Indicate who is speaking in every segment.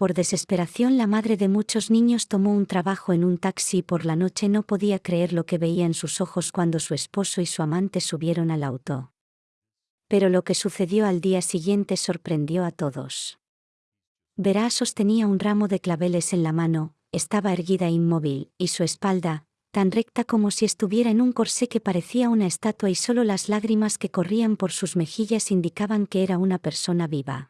Speaker 1: Por desesperación la madre de muchos niños tomó un trabajo en un taxi y por la noche no podía creer lo que veía en sus ojos cuando su esposo y su amante subieron al auto. Pero lo que sucedió al día siguiente sorprendió a todos. Verá sostenía un ramo de claveles en la mano, estaba erguida e inmóvil, y su espalda, tan recta como si estuviera en un corsé que parecía una estatua y solo las lágrimas que corrían por sus mejillas indicaban que era una persona viva.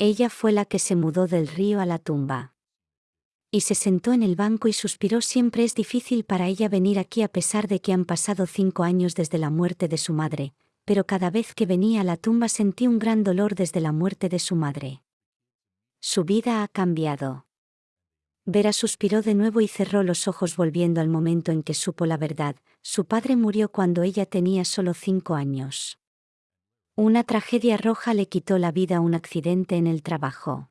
Speaker 1: Ella fue la que se mudó del río a la tumba. Y se sentó en el banco y suspiró siempre es difícil para ella venir aquí a pesar de que han pasado cinco años desde la muerte de su madre, pero cada vez que venía a la tumba sentí un gran dolor desde la muerte de su madre. Su vida ha cambiado. Vera suspiró de nuevo y cerró los ojos volviendo al momento en que supo la verdad, su padre murió cuando ella tenía solo cinco años. Una tragedia roja le quitó la vida un accidente en el trabajo.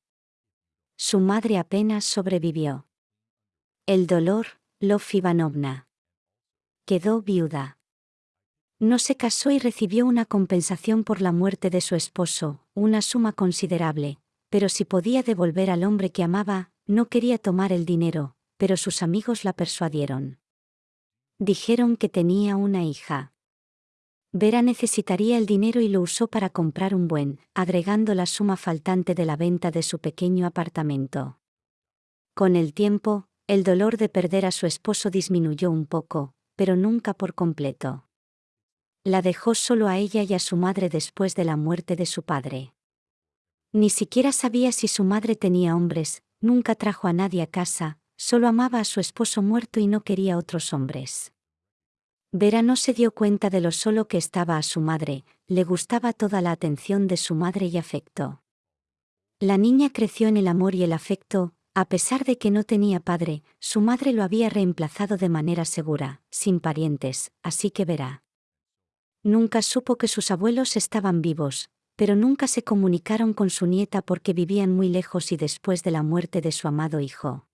Speaker 1: Su madre apenas sobrevivió. El dolor, Lof Ivanovna. Quedó viuda. No se casó y recibió una compensación por la muerte de su esposo, una suma considerable, pero si podía devolver al hombre que amaba, no quería tomar el dinero, pero sus amigos la persuadieron. Dijeron que tenía una hija. Vera necesitaría el dinero y lo usó para comprar un buen, agregando la suma faltante de la venta de su pequeño apartamento. Con el tiempo, el dolor de perder a su esposo disminuyó un poco, pero nunca por completo. La dejó solo a ella y a su madre después de la muerte de su padre. Ni siquiera sabía si su madre tenía hombres, nunca trajo a nadie a casa, solo amaba a su esposo muerto y no quería otros hombres. Vera no se dio cuenta de lo solo que estaba a su madre, le gustaba toda la atención de su madre y afecto. La niña creció en el amor y el afecto, a pesar de que no tenía padre, su madre lo había reemplazado de manera segura, sin parientes, así que verá. Nunca supo que sus abuelos estaban vivos, pero nunca se comunicaron con su nieta porque vivían muy lejos y después de la muerte de su amado hijo.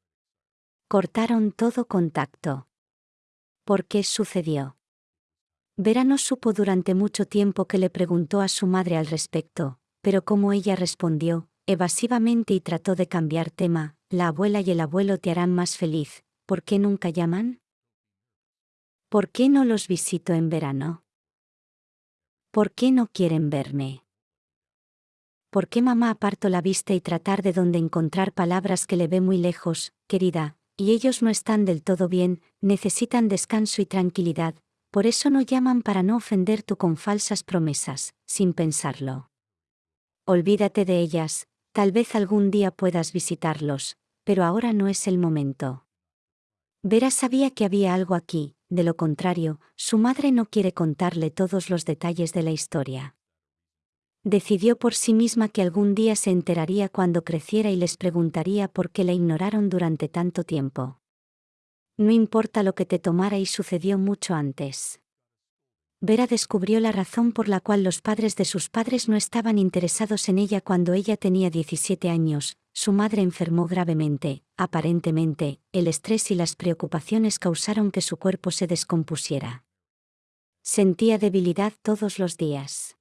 Speaker 1: Cortaron todo contacto. ¿Por qué sucedió? Vera no supo durante mucho tiempo que le preguntó a su madre al respecto, pero como ella respondió, evasivamente y trató de cambiar tema, la abuela y el abuelo te harán más feliz, ¿por qué nunca llaman? ¿Por qué no los visito en verano? ¿Por qué no quieren verme? ¿Por qué mamá aparto la vista y tratar de dónde encontrar palabras que le ve muy lejos, querida, y ellos no están del todo bien, necesitan descanso y tranquilidad, por eso no llaman para no ofender tú con falsas promesas, sin pensarlo. Olvídate de ellas, tal vez algún día puedas visitarlos, pero ahora no es el momento. Vera sabía que había algo aquí, de lo contrario, su madre no quiere contarle todos los detalles de la historia. Decidió por sí misma que algún día se enteraría cuando creciera y les preguntaría por qué la ignoraron durante tanto tiempo. No importa lo que te tomara y sucedió mucho antes. Vera descubrió la razón por la cual los padres de sus padres no estaban interesados en ella cuando ella tenía 17 años, su madre enfermó gravemente, aparentemente, el estrés y las preocupaciones causaron que su cuerpo se descompusiera. Sentía debilidad todos los días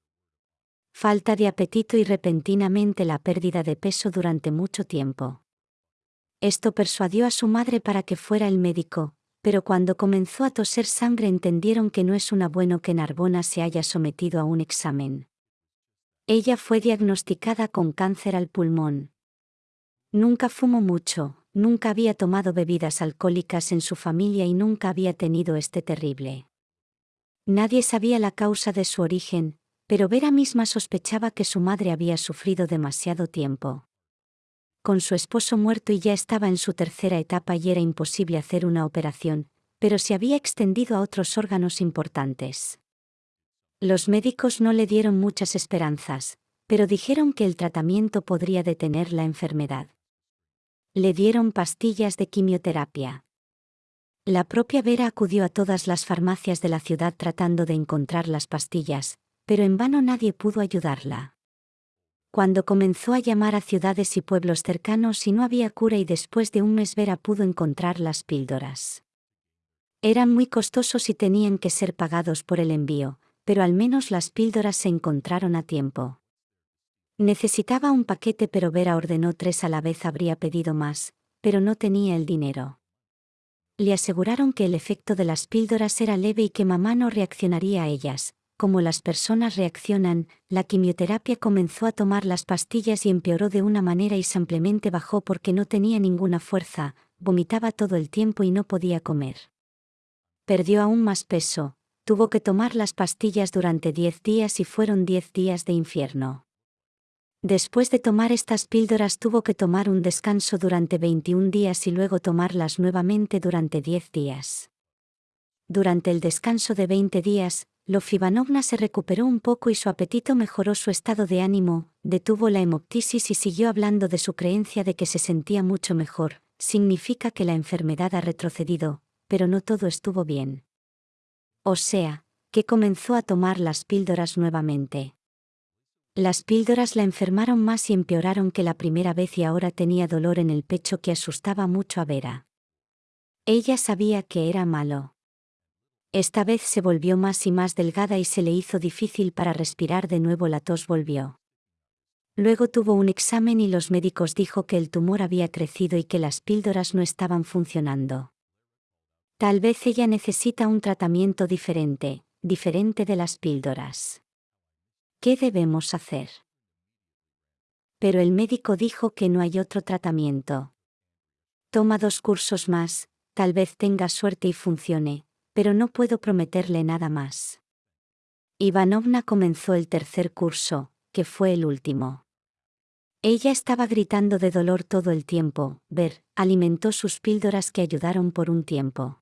Speaker 1: falta de apetito y repentinamente la pérdida de peso durante mucho tiempo. Esto persuadió a su madre para que fuera el médico, pero cuando comenzó a toser sangre entendieron que no es una bueno que Narbona se haya sometido a un examen. Ella fue diagnosticada con cáncer al pulmón. Nunca fumó mucho, nunca había tomado bebidas alcohólicas en su familia y nunca había tenido este terrible. Nadie sabía la causa de su origen, pero Vera misma sospechaba que su madre había sufrido demasiado tiempo. Con su esposo muerto y ya estaba en su tercera etapa y era imposible hacer una operación, pero se había extendido a otros órganos importantes. Los médicos no le dieron muchas esperanzas, pero dijeron que el tratamiento podría detener la enfermedad. Le dieron pastillas de quimioterapia. La propia Vera acudió a todas las farmacias de la ciudad tratando de encontrar las pastillas, pero en vano nadie pudo ayudarla. Cuando comenzó a llamar a ciudades y pueblos cercanos y no había cura y después de un mes Vera pudo encontrar las píldoras. Eran muy costosos y tenían que ser pagados por el envío, pero al menos las píldoras se encontraron a tiempo. Necesitaba un paquete pero Vera ordenó tres a la vez habría pedido más, pero no tenía el dinero. Le aseguraron que el efecto de las píldoras era leve y que mamá no reaccionaría a ellas. Como las personas reaccionan, la quimioterapia comenzó a tomar las pastillas y empeoró de una manera y simplemente bajó porque no tenía ninguna fuerza, vomitaba todo el tiempo y no podía comer. Perdió aún más peso, tuvo que tomar las pastillas durante 10 días y fueron 10 días de infierno. Después de tomar estas píldoras tuvo que tomar un descanso durante 21 días y luego tomarlas nuevamente durante 10 días. Durante el descanso de 20 días, Lofivanovna se recuperó un poco y su apetito mejoró su estado de ánimo, detuvo la hemoptisis y siguió hablando de su creencia de que se sentía mucho mejor, significa que la enfermedad ha retrocedido, pero no todo estuvo bien. O sea, que comenzó a tomar las píldoras nuevamente. Las píldoras la enfermaron más y empeoraron que la primera vez y ahora tenía dolor en el pecho que asustaba mucho a Vera. Ella sabía que era malo. Esta vez se volvió más y más delgada y se le hizo difícil para respirar de nuevo la tos volvió. Luego tuvo un examen y los médicos dijo que el tumor había crecido y que las píldoras no estaban funcionando. Tal vez ella necesita un tratamiento diferente, diferente de las píldoras. ¿Qué debemos hacer? Pero el médico dijo que no hay otro tratamiento. Toma dos cursos más, tal vez tenga suerte y funcione, pero no puedo prometerle nada más. Ivanovna comenzó el tercer curso, que fue el último. Ella estaba gritando de dolor todo el tiempo, Ver, alimentó sus píldoras que ayudaron por un tiempo.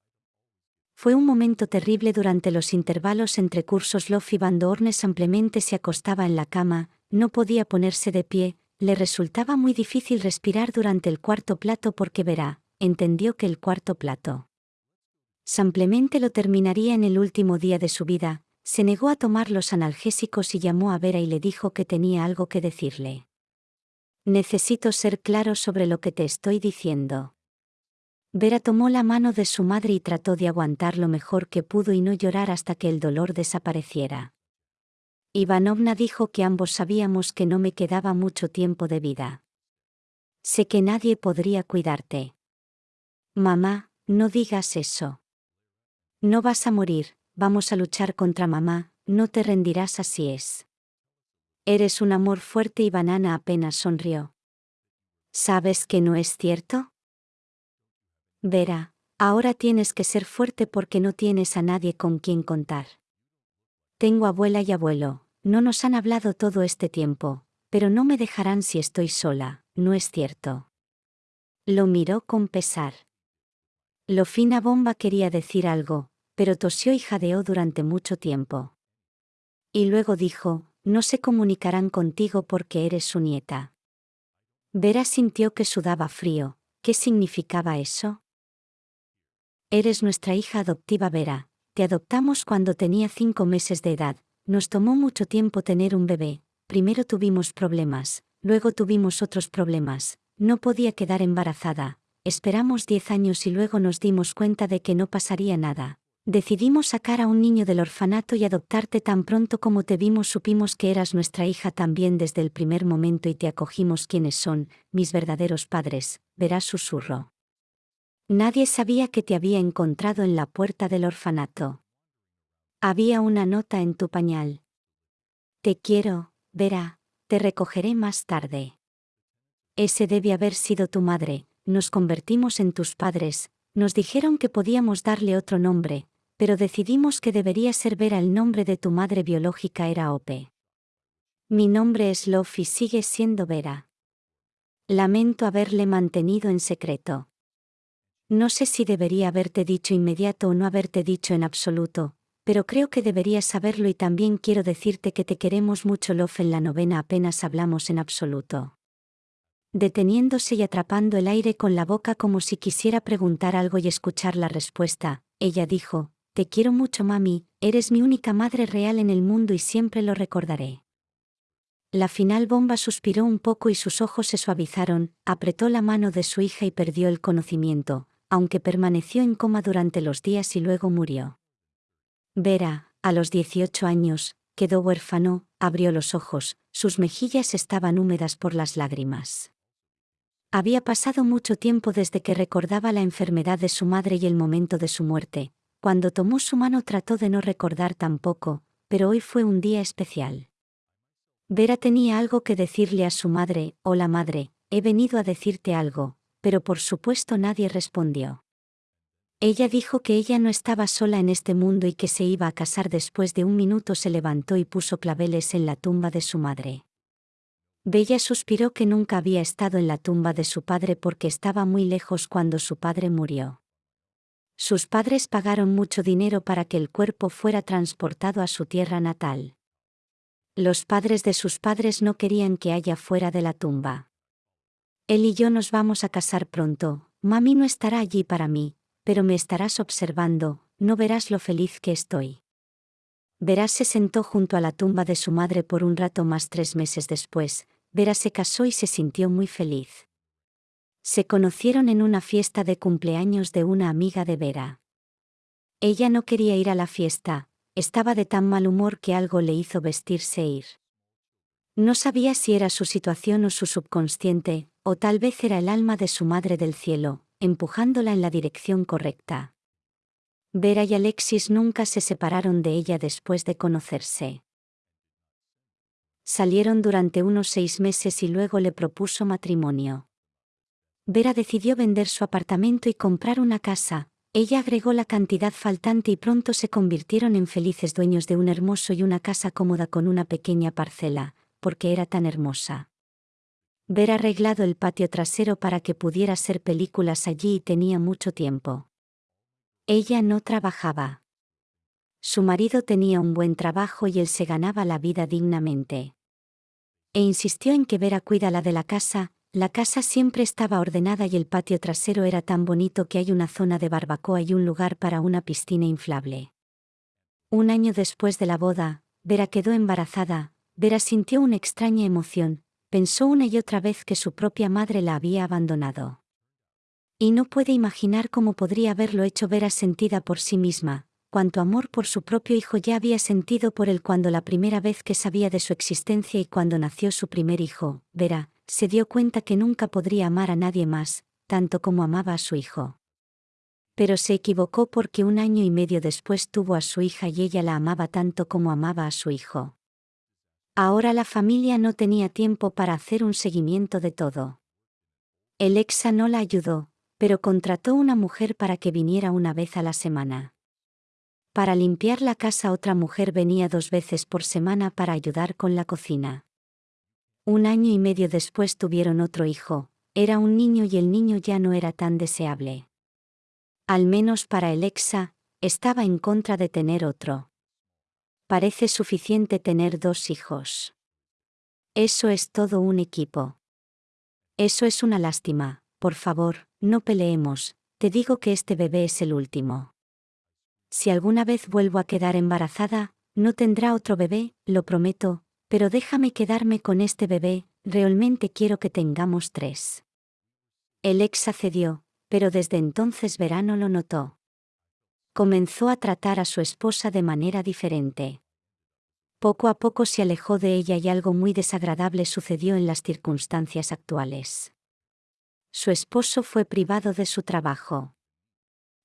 Speaker 1: Fue un momento terrible durante los intervalos entre cursos Lofi Van Dorne simplemente se acostaba en la cama, no podía ponerse de pie, le resultaba muy difícil respirar durante el cuarto plato porque verá, entendió que el cuarto plato. Simplemente lo terminaría en el último día de su vida, se negó a tomar los analgésicos y llamó a Vera y le dijo que tenía algo que decirle. Necesito ser claro sobre lo que te estoy diciendo. Vera tomó la mano de su madre y trató de aguantar lo mejor que pudo y no llorar hasta que el dolor desapareciera. Ivanovna dijo que ambos sabíamos que no me quedaba mucho tiempo de vida. Sé que nadie podría cuidarte. Mamá, no digas eso. No vas a morir, vamos a luchar contra mamá, no te rendirás así es. Eres un amor fuerte y Banana apenas sonrió. ¿Sabes que no es cierto? Vera, ahora tienes que ser fuerte porque no tienes a nadie con quien contar. Tengo abuela y abuelo, no nos han hablado todo este tiempo, pero no me dejarán si estoy sola, no es cierto. Lo miró con pesar. Lo fina bomba quería decir algo, pero tosió y jadeó durante mucho tiempo. Y luego dijo, no se comunicarán contigo porque eres su nieta. Vera sintió que sudaba frío, ¿qué significaba eso? Eres nuestra hija adoptiva Vera, te adoptamos cuando tenía cinco meses de edad, nos tomó mucho tiempo tener un bebé, primero tuvimos problemas, luego tuvimos otros problemas, no podía quedar embarazada, esperamos diez años y luego nos dimos cuenta de que no pasaría nada. Decidimos sacar a un niño del orfanato y adoptarte tan pronto como te vimos supimos que eras nuestra hija también desde el primer momento y te acogimos quienes son, mis verdaderos padres, verás susurro. Nadie sabía que te había encontrado en la puerta del orfanato. Había una nota en tu pañal. Te quiero, verá, te recogeré más tarde. Ese debe haber sido tu madre, nos convertimos en tus padres, nos dijeron que podíamos darle otro nombre, pero decidimos que debería ser Vera el nombre de tu madre biológica era Ope. Mi nombre es Love y sigue siendo Vera. Lamento haberle mantenido en secreto. No sé si debería haberte dicho inmediato o no haberte dicho en absoluto, pero creo que deberías saberlo y también quiero decirte que te queremos mucho Love en la novena apenas hablamos en absoluto. Deteniéndose y atrapando el aire con la boca como si quisiera preguntar algo y escuchar la respuesta, ella dijo, Te quiero mucho mami, eres mi única madre real en el mundo y siempre lo recordaré. La final bomba suspiró un poco y sus ojos se suavizaron, apretó la mano de su hija y perdió el conocimiento, aunque permaneció en coma durante los días y luego murió. Vera, a los 18 años, quedó huérfano, abrió los ojos, sus mejillas estaban húmedas por las lágrimas. Había pasado mucho tiempo desde que recordaba la enfermedad de su madre y el momento de su muerte. Cuando tomó su mano trató de no recordar tampoco, pero hoy fue un día especial. Vera tenía algo que decirle a su madre, hola madre, he venido a decirte algo, pero por supuesto nadie respondió. Ella dijo que ella no estaba sola en este mundo y que se iba a casar después de un minuto se levantó y puso claveles en la tumba de su madre. Bella suspiró que nunca había estado en la tumba de su padre porque estaba muy lejos cuando su padre murió. Sus padres pagaron mucho dinero para que el cuerpo fuera transportado a su tierra natal. Los padres de sus padres no querían que haya fuera de la tumba. Él y yo nos vamos a casar pronto, mami no estará allí para mí, pero me estarás observando, no verás lo feliz que estoy. Verás se sentó junto a la tumba de su madre por un rato más tres meses después, Vera se casó y se sintió muy feliz. Se conocieron en una fiesta de cumpleaños de una amiga de Vera. Ella no quería ir a la fiesta, estaba de tan mal humor que algo le hizo vestirse e ir. No sabía si era su situación o su subconsciente, o tal vez era el alma de su madre del cielo, empujándola en la dirección correcta. Vera y Alexis nunca se separaron de ella después de conocerse. Salieron durante unos seis meses y luego le propuso matrimonio. Vera decidió vender su apartamento y comprar una casa, ella agregó la cantidad faltante y pronto se convirtieron en felices dueños de un hermoso y una casa cómoda con una pequeña parcela, porque era tan hermosa ver arreglado el patio trasero para que pudiera ser películas allí y tenía mucho tiempo. Ella no trabajaba. Su marido tenía un buen trabajo y él se ganaba la vida dignamente. E insistió en que Vera cuida la de la casa, la casa siempre estaba ordenada y el patio trasero era tan bonito que hay una zona de barbacoa y un lugar para una piscina inflable. Un año después de la boda, Vera quedó embarazada, Vera sintió una extraña emoción, pensó una y otra vez que su propia madre la había abandonado. Y no puede imaginar cómo podría haberlo hecho Vera sentida por sí misma, cuanto amor por su propio hijo ya había sentido por él cuando la primera vez que sabía de su existencia y cuando nació su primer hijo, Vera, se dio cuenta que nunca podría amar a nadie más, tanto como amaba a su hijo. Pero se equivocó porque un año y medio después tuvo a su hija y ella la amaba tanto como amaba a su hijo. Ahora la familia no tenía tiempo para hacer un seguimiento de todo. El exa no la ayudó, pero contrató una mujer para que viniera una vez a la semana. Para limpiar la casa otra mujer venía dos veces por semana para ayudar con la cocina. Un año y medio después tuvieron otro hijo, era un niño y el niño ya no era tan deseable. Al menos para el exa, estaba en contra de tener otro parece suficiente tener dos hijos. Eso es todo un equipo. Eso es una lástima, por favor, no peleemos, te digo que este bebé es el último. Si alguna vez vuelvo a quedar embarazada, no tendrá otro bebé, lo prometo, pero déjame quedarme con este bebé, realmente quiero que tengamos tres. El ex accedió, pero desde entonces Verano lo notó comenzó a tratar a su esposa de manera diferente. Poco a poco se alejó de ella y algo muy desagradable sucedió en las circunstancias actuales. Su esposo fue privado de su trabajo.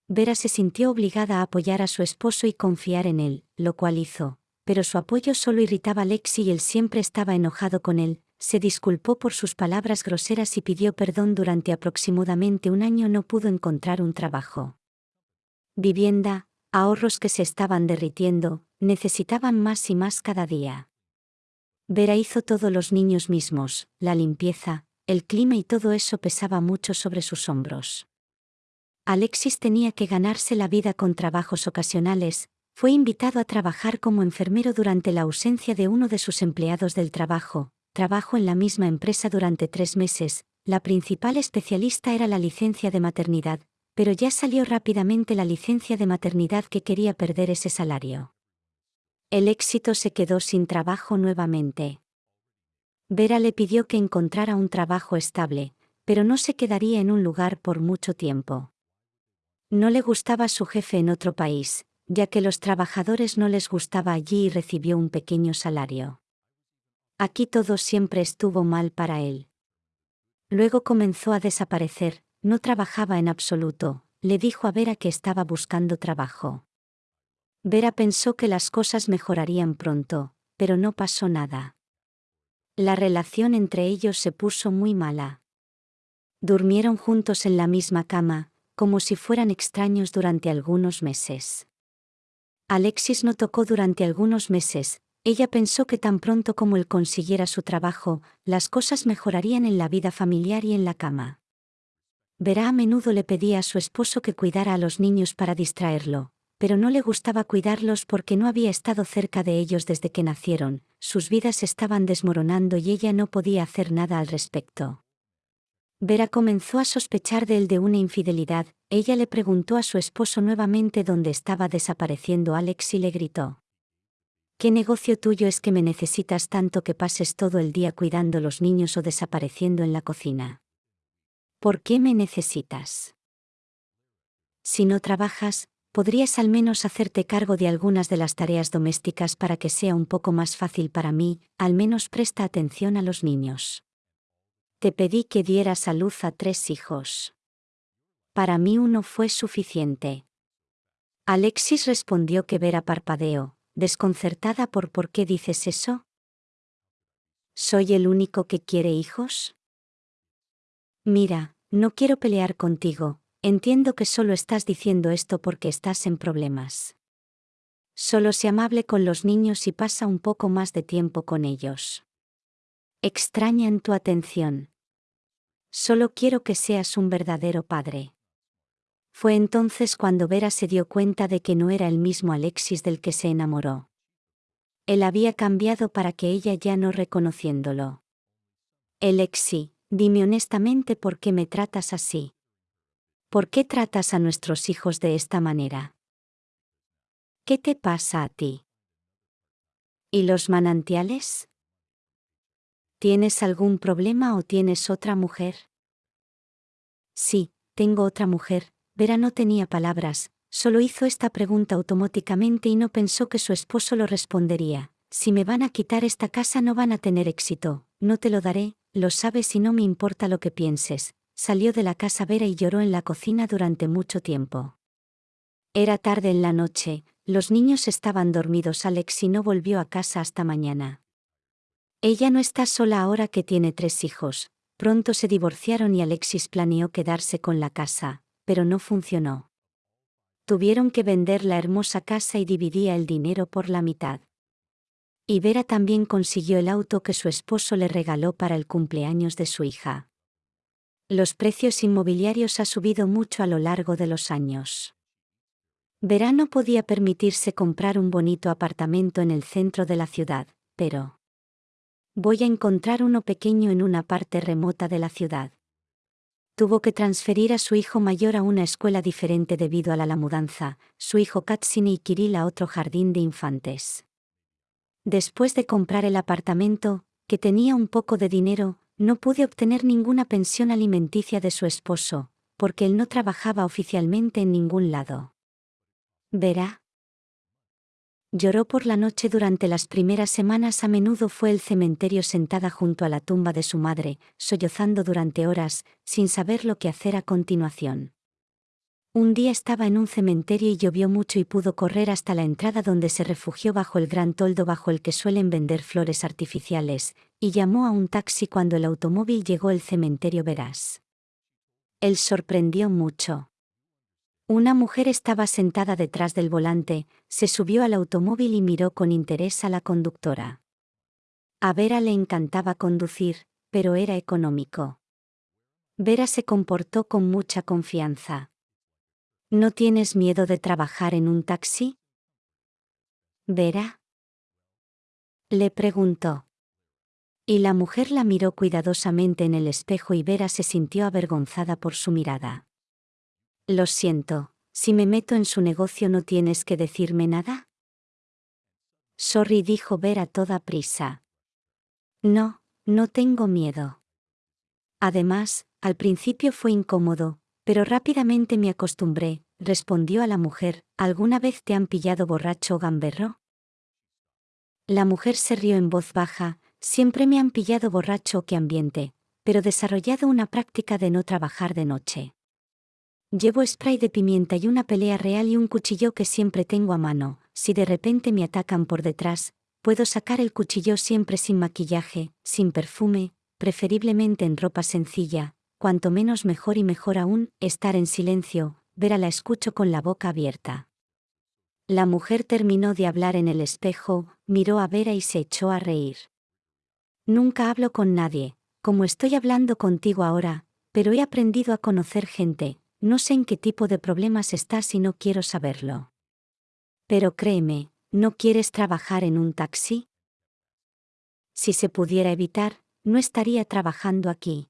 Speaker 1: Vera se sintió obligada a apoyar a su esposo y confiar en él, lo cual hizo, pero su apoyo solo irritaba a Lexi y él siempre estaba enojado con él, se disculpó por sus palabras groseras y pidió perdón durante aproximadamente un año no pudo encontrar un trabajo vivienda, ahorros que se estaban derritiendo, necesitaban más y más cada día. Vera hizo todo los niños mismos, la limpieza, el clima y todo eso pesaba mucho sobre sus hombros. Alexis tenía que ganarse la vida con trabajos ocasionales, fue invitado a trabajar como enfermero durante la ausencia de uno de sus empleados del trabajo, trabajó en la misma empresa durante tres meses, la principal especialista era la licencia de maternidad, pero ya salió rápidamente la licencia de maternidad que quería perder ese salario. El éxito se quedó sin trabajo nuevamente. Vera le pidió que encontrara un trabajo estable, pero no se quedaría en un lugar por mucho tiempo. No le gustaba su jefe en otro país, ya que los trabajadores no les gustaba allí y recibió un pequeño salario. Aquí todo siempre estuvo mal para él. Luego comenzó a desaparecer, no trabajaba en absoluto, le dijo a Vera que estaba buscando trabajo. Vera pensó que las cosas mejorarían pronto, pero no pasó nada. La relación entre ellos se puso muy mala. Durmieron juntos en la misma cama, como si fueran extraños durante algunos meses. Alexis no tocó durante algunos meses, ella pensó que tan pronto como él consiguiera su trabajo, las cosas mejorarían en la vida familiar y en la cama. Verá a menudo le pedía a su esposo que cuidara a los niños para distraerlo, pero no le gustaba cuidarlos porque no había estado cerca de ellos desde que nacieron, sus vidas estaban desmoronando y ella no podía hacer nada al respecto. Vera comenzó a sospechar de él de una infidelidad, ella le preguntó a su esposo nuevamente dónde estaba desapareciendo Alex y le gritó. ¿Qué negocio tuyo es que me necesitas tanto que pases todo el día cuidando los niños o desapareciendo en la cocina? ¿Por qué me necesitas? Si no trabajas, podrías al menos hacerte cargo de algunas de las tareas domésticas para que sea un poco más fácil para mí, al menos presta atención a los niños. Te pedí que dieras a luz a tres hijos. Para mí uno fue suficiente. Alexis respondió que Vera parpadeó, desconcertada por por qué dices eso. ¿Soy el único que quiere hijos? Mira, no quiero pelear contigo, entiendo que solo estás diciendo esto porque estás en problemas. Solo sé amable con los niños y pasa un poco más de tiempo con ellos. Extrañan tu atención. Solo quiero que seas un verdadero padre. Fue entonces cuando Vera se dio cuenta de que no era el mismo Alexis del que se enamoró. Él había cambiado para que ella ya no reconociéndolo. Alexi, Dime honestamente por qué me tratas así. ¿Por qué tratas a nuestros hijos de esta manera? ¿Qué te pasa a ti? ¿Y los manantiales? ¿Tienes algún problema o tienes otra mujer? Sí, tengo otra mujer. Vera no tenía palabras, solo hizo esta pregunta automáticamente y no pensó que su esposo lo respondería. Si me van a quitar esta casa no van a tener éxito, no te lo daré, lo sabes y no me importa lo que pienses, salió de la casa Vera y lloró en la cocina durante mucho tiempo. Era tarde en la noche, los niños estaban dormidos Alex y no volvió a casa hasta mañana. Ella no está sola ahora que tiene tres hijos, pronto se divorciaron y Alexis planeó quedarse con la casa, pero no funcionó. Tuvieron que vender la hermosa casa y dividía el dinero por la mitad. Y Vera también consiguió el auto que su esposo le regaló para el cumpleaños de su hija. Los precios inmobiliarios ha subido mucho a lo largo de los años. Vera no podía permitirse comprar un bonito apartamento en el centro de la ciudad, pero... Voy a encontrar uno pequeño en una parte remota de la ciudad. Tuvo que transferir a su hijo mayor a una escuela diferente debido a la, mudanza, su hijo Katsini y Kirill a otro jardín de infantes. Después de comprar el apartamento, que tenía un poco de dinero, no pude obtener ninguna pensión alimenticia de su esposo, porque él no trabajaba oficialmente en ningún lado. Verá. Lloró por la noche durante las primeras semanas a menudo fue el cementerio sentada junto a la tumba de su madre, sollozando durante horas, sin saber lo que hacer a continuación. Un día estaba en un cementerio y llovió mucho y pudo correr hasta la entrada donde se refugió bajo el gran toldo bajo el que suelen vender flores artificiales, y llamó a un taxi cuando el automóvil llegó al cementerio Verás. Él sorprendió mucho. Una mujer estaba sentada detrás del volante, se subió al automóvil y miró con interés a la conductora. A Vera le encantaba conducir, pero era económico. Vera se comportó con mucha confianza. ¿No tienes miedo de trabajar en un taxi? ¿Vera? Le preguntó. Y la mujer la miró cuidadosamente en el espejo y Vera se sintió avergonzada por su mirada. Lo siento, si me meto en su negocio no tienes que decirme nada. Sorry dijo Vera toda prisa. No, no tengo miedo. Además, al principio fue incómodo, pero rápidamente me acostumbré, respondió a la mujer, ¿alguna vez te han pillado borracho o gamberro? La mujer se rió en voz baja, Siempre me han pillado borracho que ambiente, pero desarrollado una práctica de no trabajar de noche. Llevo spray de pimienta y una pelea real y un cuchillo que siempre tengo a mano. Si de repente me atacan por detrás, puedo sacar el cuchillo siempre sin maquillaje, sin perfume, preferiblemente en ropa sencilla, cuanto menos mejor y mejor aún, estar en silencio, ver a la escucho con la boca abierta. La mujer terminó de hablar en el espejo, miró a Vera y se echó a reír. Nunca hablo con nadie, como estoy hablando contigo ahora, pero he aprendido a conocer gente, no sé en qué tipo de problemas estás y no quiero saberlo. Pero créeme, ¿no quieres trabajar en un taxi? Si se pudiera evitar, no estaría trabajando aquí.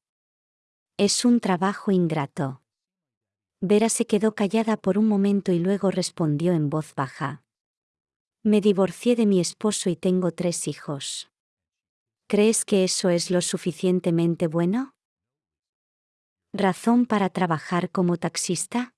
Speaker 1: Es un trabajo ingrato. Vera se quedó callada por un momento y luego respondió en voz baja. Me divorcié de mi esposo y tengo tres hijos. ¿Crees que eso es lo suficientemente bueno? ¿Razón para trabajar como taxista?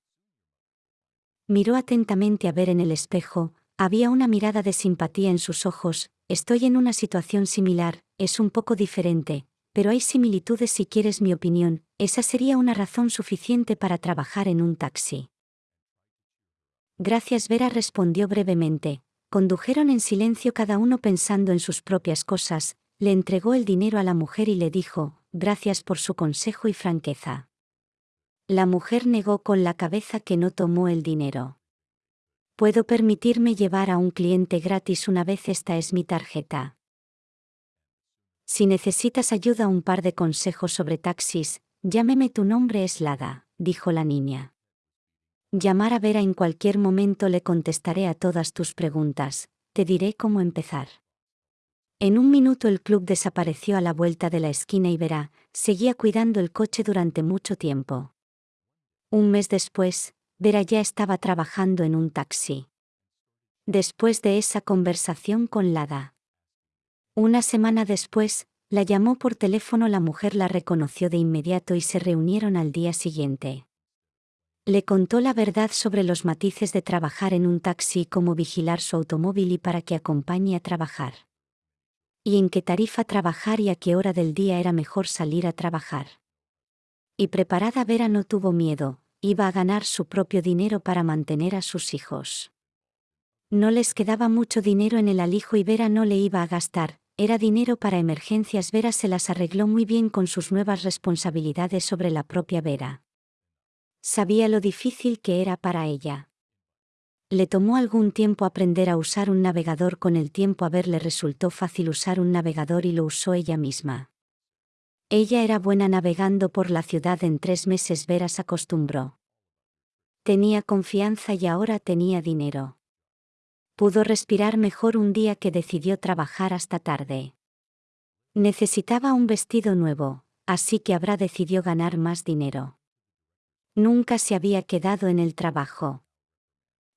Speaker 1: Miró atentamente a ver en el espejo, había una mirada de simpatía en sus ojos, estoy en una situación similar, es un poco diferente, pero hay similitudes si quieres mi opinión, esa sería una razón suficiente para trabajar en un taxi. Gracias Vera respondió brevemente, condujeron en silencio cada uno pensando en sus propias cosas, le entregó el dinero a la mujer y le dijo, gracias por su consejo y franqueza. La mujer negó con la cabeza que no tomó el dinero. Puedo permitirme llevar a un cliente gratis una vez esta es mi tarjeta. Si necesitas ayuda un par de consejos sobre taxis, llámeme tu nombre es Lada, dijo la niña. Llamar a Vera en cualquier momento le contestaré a todas tus preguntas, te diré cómo empezar. En un minuto el club desapareció a la vuelta de la esquina y Vera seguía cuidando el coche durante mucho tiempo. Un mes después, Vera ya estaba trabajando en un taxi. Después de esa conversación con Lada. Una semana después, la llamó por teléfono, la mujer la reconoció de inmediato y se reunieron al día siguiente. Le contó la verdad sobre los matices de trabajar en un taxi cómo vigilar su automóvil y para que acompañe a trabajar y en qué tarifa trabajar y a qué hora del día era mejor salir a trabajar. Y preparada Vera no tuvo miedo, iba a ganar su propio dinero para mantener a sus hijos. No les quedaba mucho dinero en el alijo y Vera no le iba a gastar, era dinero para emergencias. Vera se las arregló muy bien con sus nuevas responsabilidades sobre la propia Vera. Sabía lo difícil que era para ella. Le tomó algún tiempo aprender a usar un navegador, con el tiempo a ver le resultó fácil usar un navegador y lo usó ella misma. Ella era buena navegando por la ciudad en tres meses Veras acostumbró. Tenía confianza y ahora tenía dinero. Pudo respirar mejor un día que decidió trabajar hasta tarde. Necesitaba un vestido nuevo, así que habrá decidió ganar más dinero. Nunca se había quedado en el trabajo.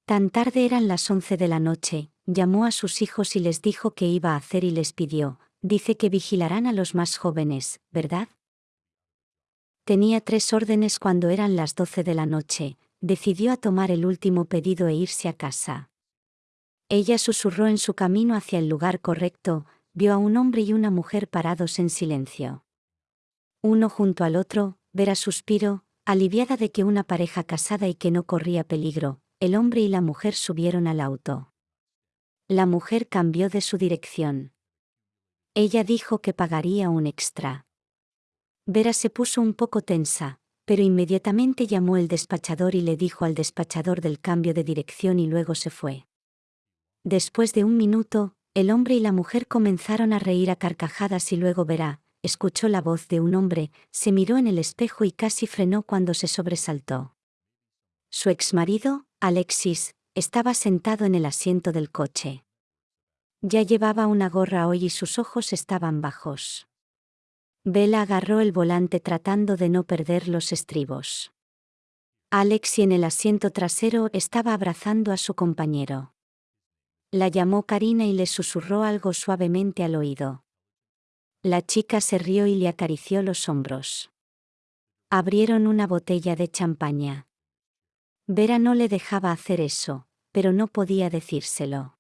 Speaker 1: Tan tarde eran las once de la noche, llamó a sus hijos y les dijo qué iba a hacer y les pidió, dice que vigilarán a los más jóvenes, ¿verdad? Tenía tres órdenes cuando eran las doce de la noche, decidió a tomar el último pedido e irse a casa. Ella susurró en su camino hacia el lugar correcto, vio a un hombre y una mujer parados en silencio. Uno junto al otro, Vera suspiro, aliviada de que una pareja casada y que no corría peligro, el hombre y la mujer subieron al auto. La mujer cambió de su dirección. Ella dijo que pagaría un extra. Vera se puso un poco tensa, pero inmediatamente llamó el despachador y le dijo al despachador del cambio de dirección y luego se fue. Después de un minuto, el hombre y la mujer comenzaron a reír a carcajadas y luego Vera, escuchó la voz de un hombre, se miró en el espejo y casi frenó cuando se sobresaltó. Su exmarido, Alexis, estaba sentado en el asiento del coche. Ya llevaba una gorra hoy y sus ojos estaban bajos. Bella agarró el volante tratando de no perder los estribos. Alexi en el asiento trasero estaba abrazando a su compañero. La llamó Karina y le susurró algo suavemente al oído. La chica se rió y le acarició los hombros. Abrieron una botella de champaña. Vera no le dejaba hacer eso, pero no podía decírselo.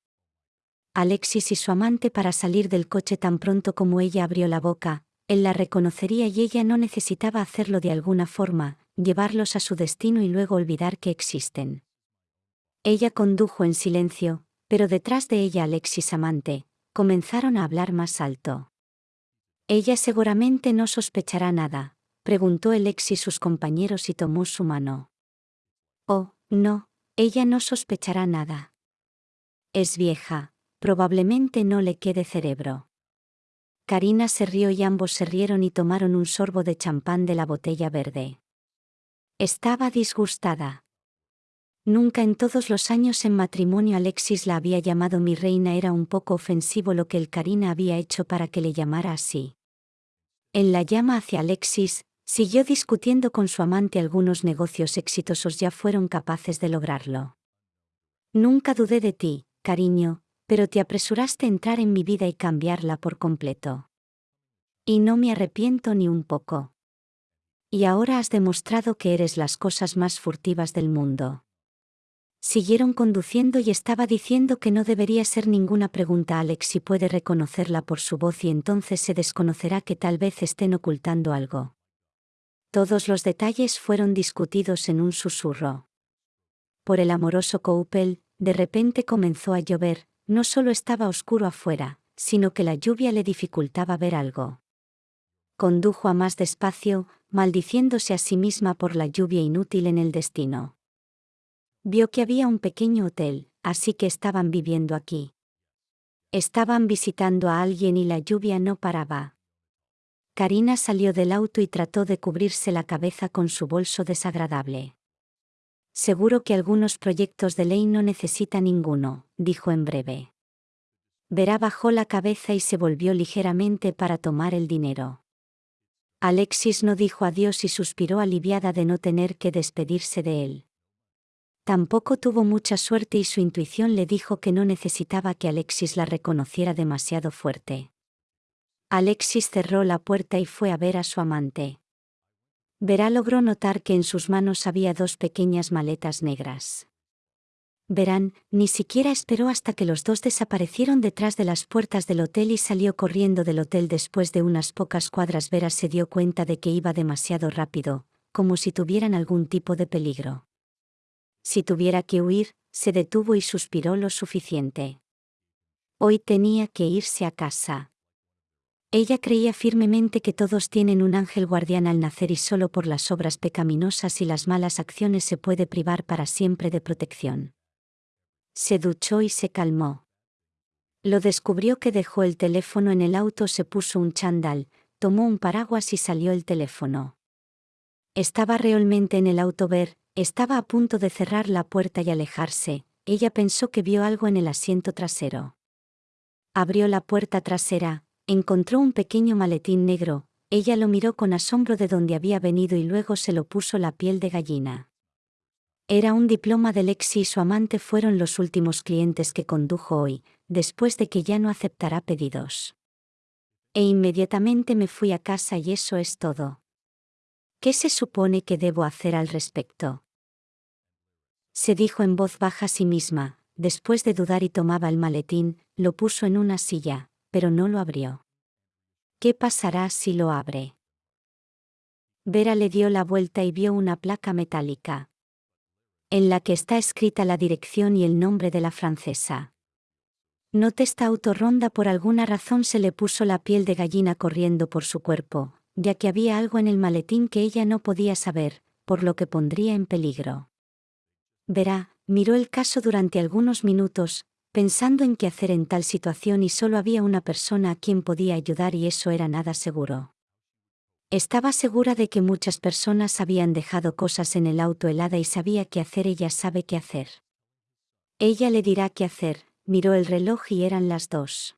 Speaker 1: Alexis y su amante para salir del coche tan pronto como ella abrió la boca, él la reconocería y ella no necesitaba hacerlo de alguna forma, llevarlos a su destino y luego olvidar que existen. Ella condujo en silencio, pero detrás de ella Alexis amante, comenzaron a hablar más alto. Ella seguramente no sospechará nada, preguntó Alexis sus compañeros y tomó su mano. Oh, no, ella no sospechará nada. Es vieja, probablemente no le quede cerebro. Karina se rió y ambos se rieron y tomaron un sorbo de champán de la botella verde. Estaba disgustada. Nunca en todos los años en matrimonio Alexis la había llamado mi reina, era un poco ofensivo lo que el Karina había hecho para que le llamara así. En la llama hacia Alexis, siguió discutiendo con su amante algunos negocios exitosos ya fueron capaces de lograrlo. Nunca dudé de ti, cariño, pero te apresuraste a entrar en mi vida y cambiarla por completo. Y no me arrepiento ni un poco. Y ahora has demostrado que eres las cosas más furtivas del mundo. Siguieron conduciendo y estaba diciendo que no debería ser ninguna pregunta a Alex si puede reconocerla por su voz y entonces se desconocerá que tal vez estén ocultando algo. Todos los detalles fueron discutidos en un susurro. Por el amoroso Coupel, de repente comenzó a llover, no solo estaba oscuro afuera, sino que la lluvia le dificultaba ver algo. Condujo a más despacio, maldiciéndose a sí misma por la lluvia inútil en el destino. Vio que había un pequeño hotel, así que estaban viviendo aquí. Estaban visitando a alguien y la lluvia no paraba. Karina salió del auto y trató de cubrirse la cabeza con su bolso desagradable. Seguro que algunos proyectos de ley no necesita ninguno, dijo en breve. Verá bajó la cabeza y se volvió ligeramente para tomar el dinero. Alexis no dijo adiós y suspiró aliviada de no tener que despedirse de él. Tampoco tuvo mucha suerte y su intuición le dijo que no necesitaba que Alexis la reconociera demasiado fuerte. Alexis cerró la puerta y fue a ver a su amante. Verá logró notar que en sus manos había dos pequeñas maletas negras. Verán, ni siquiera esperó hasta que los dos desaparecieron detrás de las puertas del hotel y salió corriendo del hotel después de unas pocas cuadras. Vera se dio cuenta de que iba demasiado rápido, como si tuvieran algún tipo de peligro. Si tuviera que huir, se detuvo y suspiró lo suficiente. Hoy tenía que irse a casa. Ella creía firmemente que todos tienen un ángel guardián al nacer y solo por las obras pecaminosas y las malas acciones se puede privar para siempre de protección. Se duchó y se calmó. Lo descubrió que dejó el teléfono en el auto, se puso un chandal, tomó un paraguas y salió el teléfono. Estaba realmente en el auto ver, estaba a punto de cerrar la puerta y alejarse, ella pensó que vio algo en el asiento trasero. Abrió la puerta trasera, encontró un pequeño maletín negro, ella lo miró con asombro de donde había venido y luego se lo puso la piel de gallina. Era un diploma de Lexi y su amante fueron los últimos clientes que condujo hoy, después de que ya no aceptará pedidos. E inmediatamente me fui a casa y eso es todo. ¿Qué se supone que debo hacer al respecto? Se dijo en voz baja a sí misma, después de dudar y tomaba el maletín, lo puso en una silla, pero no lo abrió. ¿Qué pasará si lo abre? Vera le dio la vuelta y vio una placa metálica. En la que está escrita la dirección y el nombre de la francesa. Note esta autorronda por alguna razón se le puso la piel de gallina corriendo por su cuerpo, ya que había algo en el maletín que ella no podía saber, por lo que pondría en peligro. Verá, miró el caso durante algunos minutos, pensando en qué hacer en tal situación y solo había una persona a quien podía ayudar y eso era nada seguro. Estaba segura de que muchas personas habían dejado cosas en el auto helada y sabía qué hacer, ella sabe qué hacer. Ella le dirá qué hacer, miró el reloj y eran las dos.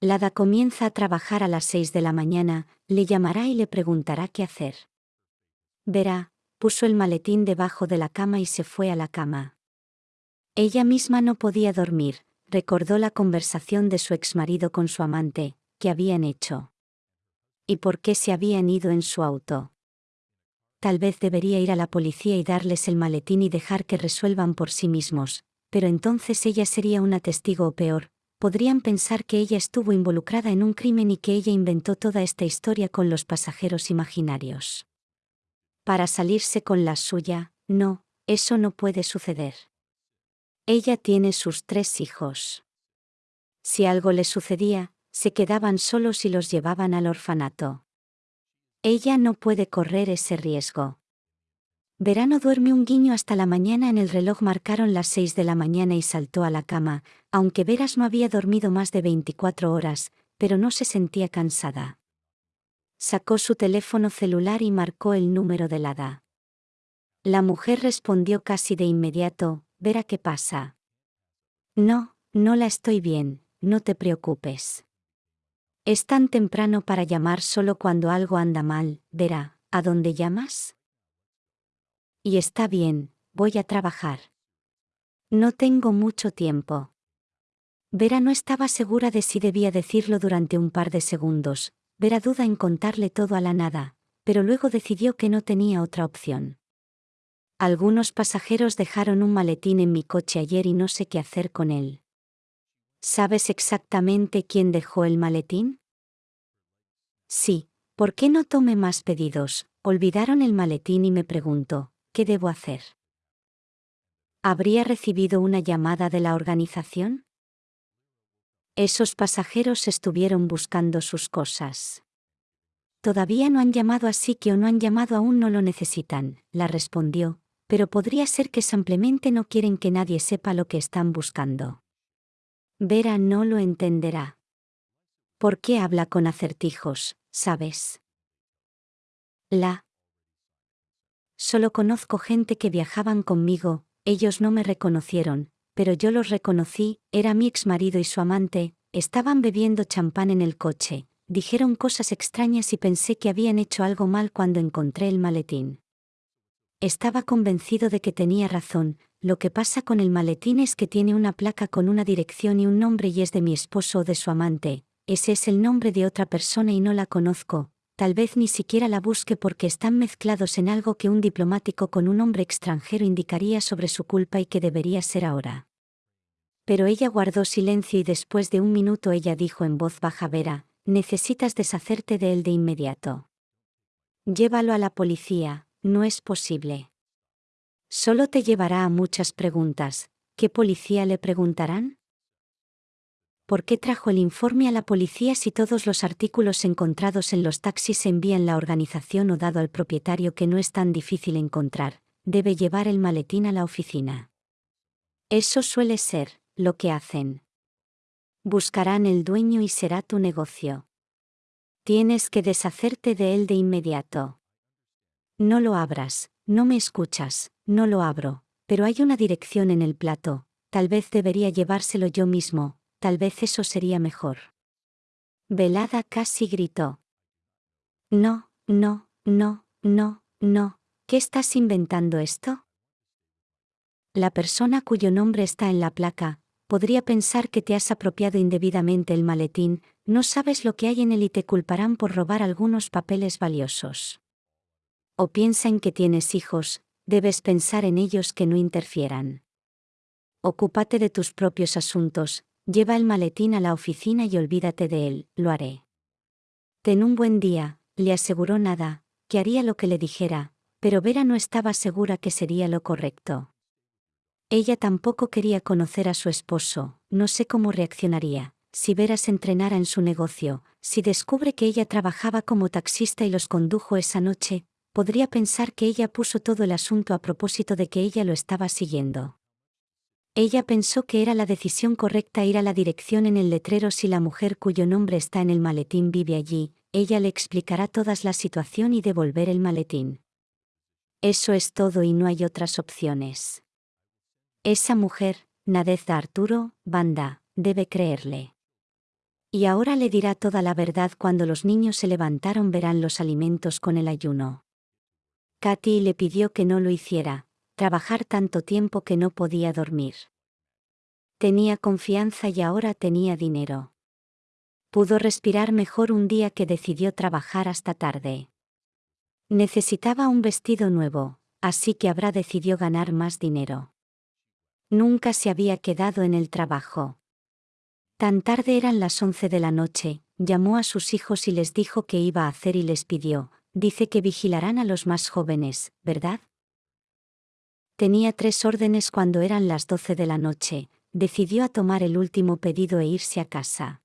Speaker 1: Lada comienza a trabajar a las seis de la mañana, le llamará y le preguntará qué hacer. Verá, puso el maletín debajo de la cama y se fue a la cama. Ella misma no podía dormir, recordó la conversación de su exmarido con su amante, que habían hecho. ¿Y por qué se habían ido en su auto? Tal vez debería ir a la policía y darles el maletín y dejar que resuelvan por sí mismos, pero entonces ella sería una testigo o peor, podrían pensar que ella estuvo involucrada en un crimen y que ella inventó toda esta historia con los pasajeros imaginarios. Para salirse con la suya, no, eso no puede suceder. Ella tiene sus tres hijos. Si algo le sucedía, se quedaban solos y los llevaban al orfanato. Ella no puede correr ese riesgo. Verano duerme un guiño hasta la mañana en el reloj marcaron las seis de la mañana y saltó a la cama, aunque Veras no había dormido más de 24 horas, pero no se sentía cansada. Sacó su teléfono celular y marcó el número del hada. La mujer respondió casi de inmediato, Vera qué pasa. No, no la estoy bien, no te preocupes. Es tan temprano para llamar solo cuando algo anda mal, Vera, ¿a dónde llamas? Y está bien, voy a trabajar. No tengo mucho tiempo. Vera no estaba segura de si debía decirlo durante un par de segundos, Vera duda en contarle todo a la nada, pero luego decidió que no tenía otra opción. Algunos pasajeros dejaron un maletín en mi coche ayer y no sé qué hacer con él. ¿Sabes exactamente quién dejó el maletín? Sí, ¿por qué no tomé más pedidos? Olvidaron el maletín y me preguntó, ¿qué debo hacer? ¿Habría recibido una llamada de la organización? Esos pasajeros estuvieron buscando sus cosas. Todavía no han llamado así que o no han llamado aún no lo necesitan, la respondió, pero podría ser que simplemente no quieren que nadie sepa lo que están buscando. Vera no lo entenderá. ¿Por qué habla con acertijos, sabes? La Solo conozco gente que viajaban conmigo, ellos no me reconocieron, pero yo los reconocí, era mi ex marido y su amante, estaban bebiendo champán en el coche, dijeron cosas extrañas y pensé que habían hecho algo mal cuando encontré el maletín. Estaba convencido de que tenía razón, lo que pasa con el maletín es que tiene una placa con una dirección y un nombre y es de mi esposo o de su amante, ese es el nombre de otra persona y no la conozco, tal vez ni siquiera la busque porque están mezclados en algo que un diplomático con un hombre extranjero indicaría sobre su culpa y que debería ser ahora. Pero ella guardó silencio y después de un minuto ella dijo en voz baja Vera, necesitas deshacerte de él de inmediato. Llévalo a la policía, no es posible. Solo te llevará a muchas preguntas. ¿Qué policía le preguntarán? ¿Por qué trajo el informe a la policía si todos los artículos encontrados en los taxis se envían la organización o dado al propietario que no es tan difícil encontrar? Debe llevar el maletín a la oficina. Eso suele ser lo que hacen. Buscarán el dueño y será tu negocio. Tienes que deshacerte de él de inmediato. No lo abras, no me escuchas, no lo abro, pero hay una dirección en el plato, tal vez debería llevárselo yo mismo, tal vez eso sería mejor. Velada casi gritó. No, no, no, no, no, ¿qué estás inventando esto? La persona cuyo nombre está en la placa, podría pensar que te has apropiado indebidamente el maletín, no sabes lo que hay en él y te culparán por robar algunos papeles valiosos. O piensa en que tienes hijos, debes pensar en ellos que no interfieran. Ocúpate de tus propios asuntos, Lleva el maletín a la oficina y olvídate de él, lo haré. Ten un buen día, le aseguró nada, que haría lo que le dijera, pero Vera no estaba segura que sería lo correcto. Ella tampoco quería conocer a su esposo, no sé cómo reaccionaría, si Vera se entrenara en su negocio, si descubre que ella trabajaba como taxista y los condujo esa noche, podría pensar que ella puso todo el asunto a propósito de que ella lo estaba siguiendo. Ella pensó que era la decisión correcta ir a la dirección en el letrero si la mujer cuyo nombre está en el maletín vive allí, ella le explicará toda la situación y devolver el maletín. Eso es todo y no hay otras opciones. Esa mujer, Nadezda Arturo, Banda, debe creerle. Y ahora le dirá toda la verdad cuando los niños se levantaron verán los alimentos con el ayuno. Katy le pidió que no lo hiciera, trabajar tanto tiempo que no podía dormir. Tenía confianza y ahora tenía dinero. Pudo respirar mejor un día que decidió trabajar hasta tarde. Necesitaba un vestido nuevo, así que habrá decidió ganar más dinero. Nunca se había quedado en el trabajo. Tan tarde eran las once de la noche, llamó a sus hijos y les dijo que iba a hacer y les pidió, dice que vigilarán a los más jóvenes, ¿verdad? Tenía tres órdenes cuando eran las doce de la noche, decidió a tomar el último pedido e irse a casa.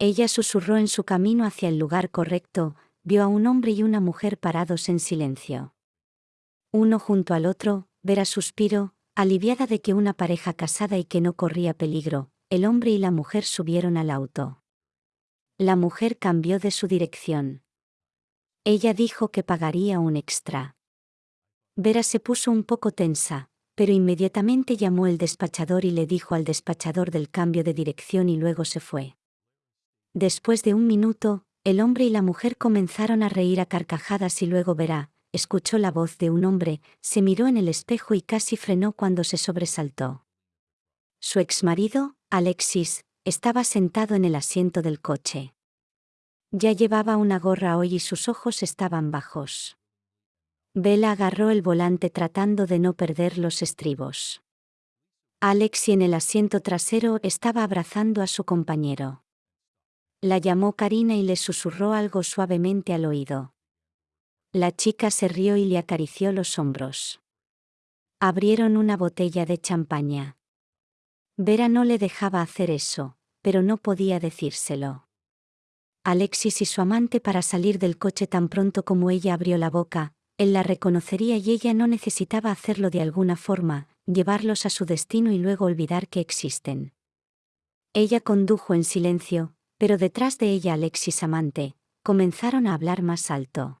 Speaker 1: Ella susurró en su camino hacia el lugar correcto, vio a un hombre y una mujer parados en silencio. Uno junto al otro, Vera suspiro, aliviada de que una pareja casada y que no corría peligro, el hombre y la mujer subieron al auto. La mujer cambió de su dirección. Ella dijo que pagaría un extra. Vera se puso un poco tensa, pero inmediatamente llamó el despachador y le dijo al despachador del cambio de dirección y luego se fue. Después de un minuto, el hombre y la mujer comenzaron a reír a carcajadas y luego Vera, escuchó la voz de un hombre, se miró en el espejo y casi frenó cuando se sobresaltó. Su exmarido, Alexis, estaba sentado en el asiento del coche. Ya llevaba una gorra hoy y sus ojos estaban bajos. Bella agarró el volante tratando de no perder los estribos. Alex en el asiento trasero estaba abrazando a su compañero. La llamó Karina y le susurró algo suavemente al oído. La chica se rió y le acarició los hombros. Abrieron una botella de champaña. Vera no le dejaba hacer eso, pero no podía decírselo. Alexis y su amante para salir del coche tan pronto como ella abrió la boca, él la reconocería y ella no necesitaba hacerlo de alguna forma, llevarlos a su destino y luego olvidar que existen. Ella condujo en silencio, pero detrás de ella Alexis amante, comenzaron a hablar más alto.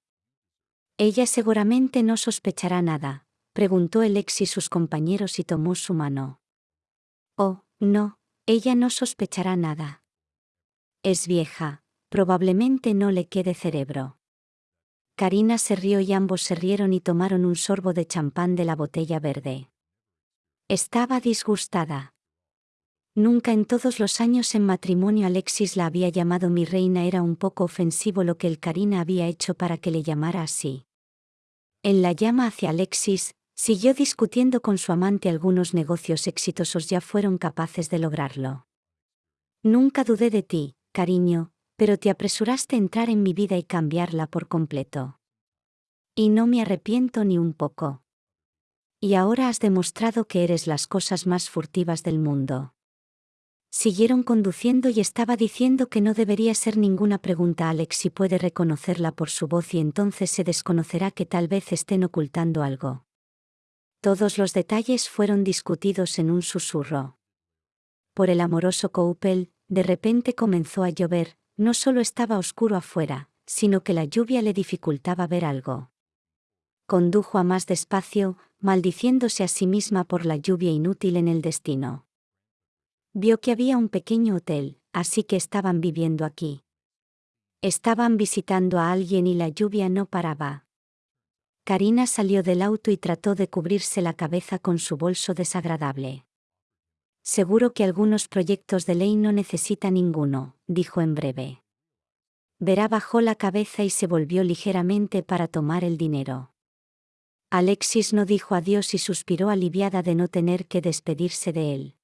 Speaker 1: Ella seguramente no sospechará nada, preguntó Alexis sus compañeros y tomó su mano. Oh, no, ella no sospechará nada. Es vieja, Probablemente no le quede cerebro. Karina se rió y ambos se rieron y tomaron un sorbo de champán de la botella verde. Estaba disgustada. Nunca en todos los años en matrimonio Alexis la había llamado mi reina era un poco ofensivo lo que el Karina había hecho para que le llamara así. En la llama hacia Alexis, siguió discutiendo con su amante algunos negocios exitosos ya fueron capaces de lograrlo. Nunca dudé de ti, cariño, pero te apresuraste a entrar en mi vida y cambiarla por completo. Y no me arrepiento ni un poco. Y ahora has demostrado que eres las cosas más furtivas del mundo. Siguieron conduciendo y estaba diciendo que no debería ser ninguna pregunta a Alex si puede reconocerla por su voz y entonces se desconocerá que tal vez estén ocultando algo. Todos los detalles fueron discutidos en un susurro. Por el amoroso Coupel, de repente comenzó a llover, no solo estaba oscuro afuera, sino que la lluvia le dificultaba ver algo. Condujo a más despacio, maldiciéndose a sí misma por la lluvia inútil en el destino. Vio que había un pequeño hotel, así que estaban viviendo aquí. Estaban visitando a alguien y la lluvia no paraba. Karina salió del auto y trató de cubrirse la cabeza con su bolso desagradable. Seguro que algunos proyectos de ley no necesita ninguno, dijo en breve. Verá bajó la cabeza y se volvió ligeramente para tomar el dinero. Alexis no dijo adiós y suspiró aliviada de no tener que despedirse de él.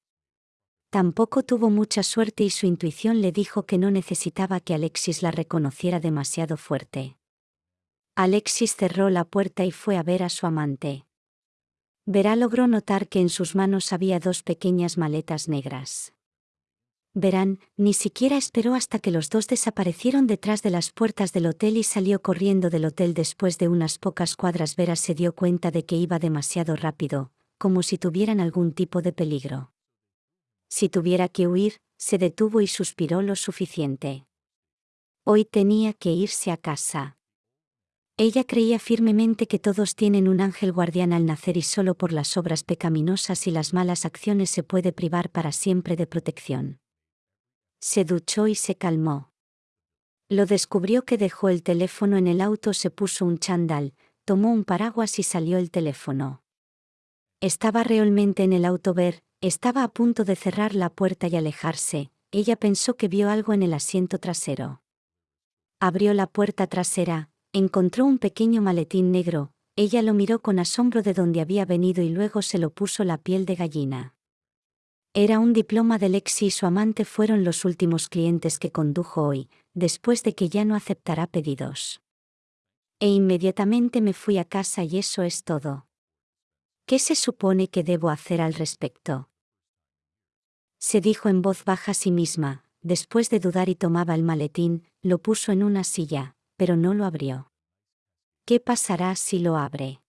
Speaker 1: Tampoco tuvo mucha suerte y su intuición le dijo que no necesitaba que Alexis la reconociera demasiado fuerte. Alexis cerró la puerta y fue a ver a su amante. Verá logró notar que en sus manos había dos pequeñas maletas negras. Verán, ni siquiera esperó hasta que los dos desaparecieron detrás de las puertas del hotel y salió corriendo del hotel después de unas pocas cuadras. Vera se dio cuenta de que iba demasiado rápido, como si tuvieran algún tipo de peligro. Si tuviera que huir, se detuvo y suspiró lo suficiente. Hoy tenía que irse a casa. Ella creía firmemente que todos tienen un ángel guardián al nacer y solo por las obras pecaminosas y las malas acciones se puede privar para siempre de protección. Se duchó y se calmó. Lo descubrió que dejó el teléfono en el auto, se puso un chandal, tomó un paraguas y salió el teléfono. Estaba realmente en el auto ver, estaba a punto de cerrar la puerta y alejarse, ella pensó que vio algo en el asiento trasero. Abrió la puerta trasera, Encontró un pequeño maletín negro, ella lo miró con asombro de donde había venido y luego se lo puso la piel de gallina. Era un diploma de Lexi y su amante fueron los últimos clientes que condujo hoy, después de que ya no aceptará pedidos. E inmediatamente me fui a casa y eso es todo. ¿Qué se supone que debo hacer al respecto? Se dijo en voz baja a sí misma, después de dudar y tomaba el maletín, lo puso en una silla, pero no lo abrió. ¿Qué pasará si lo abre?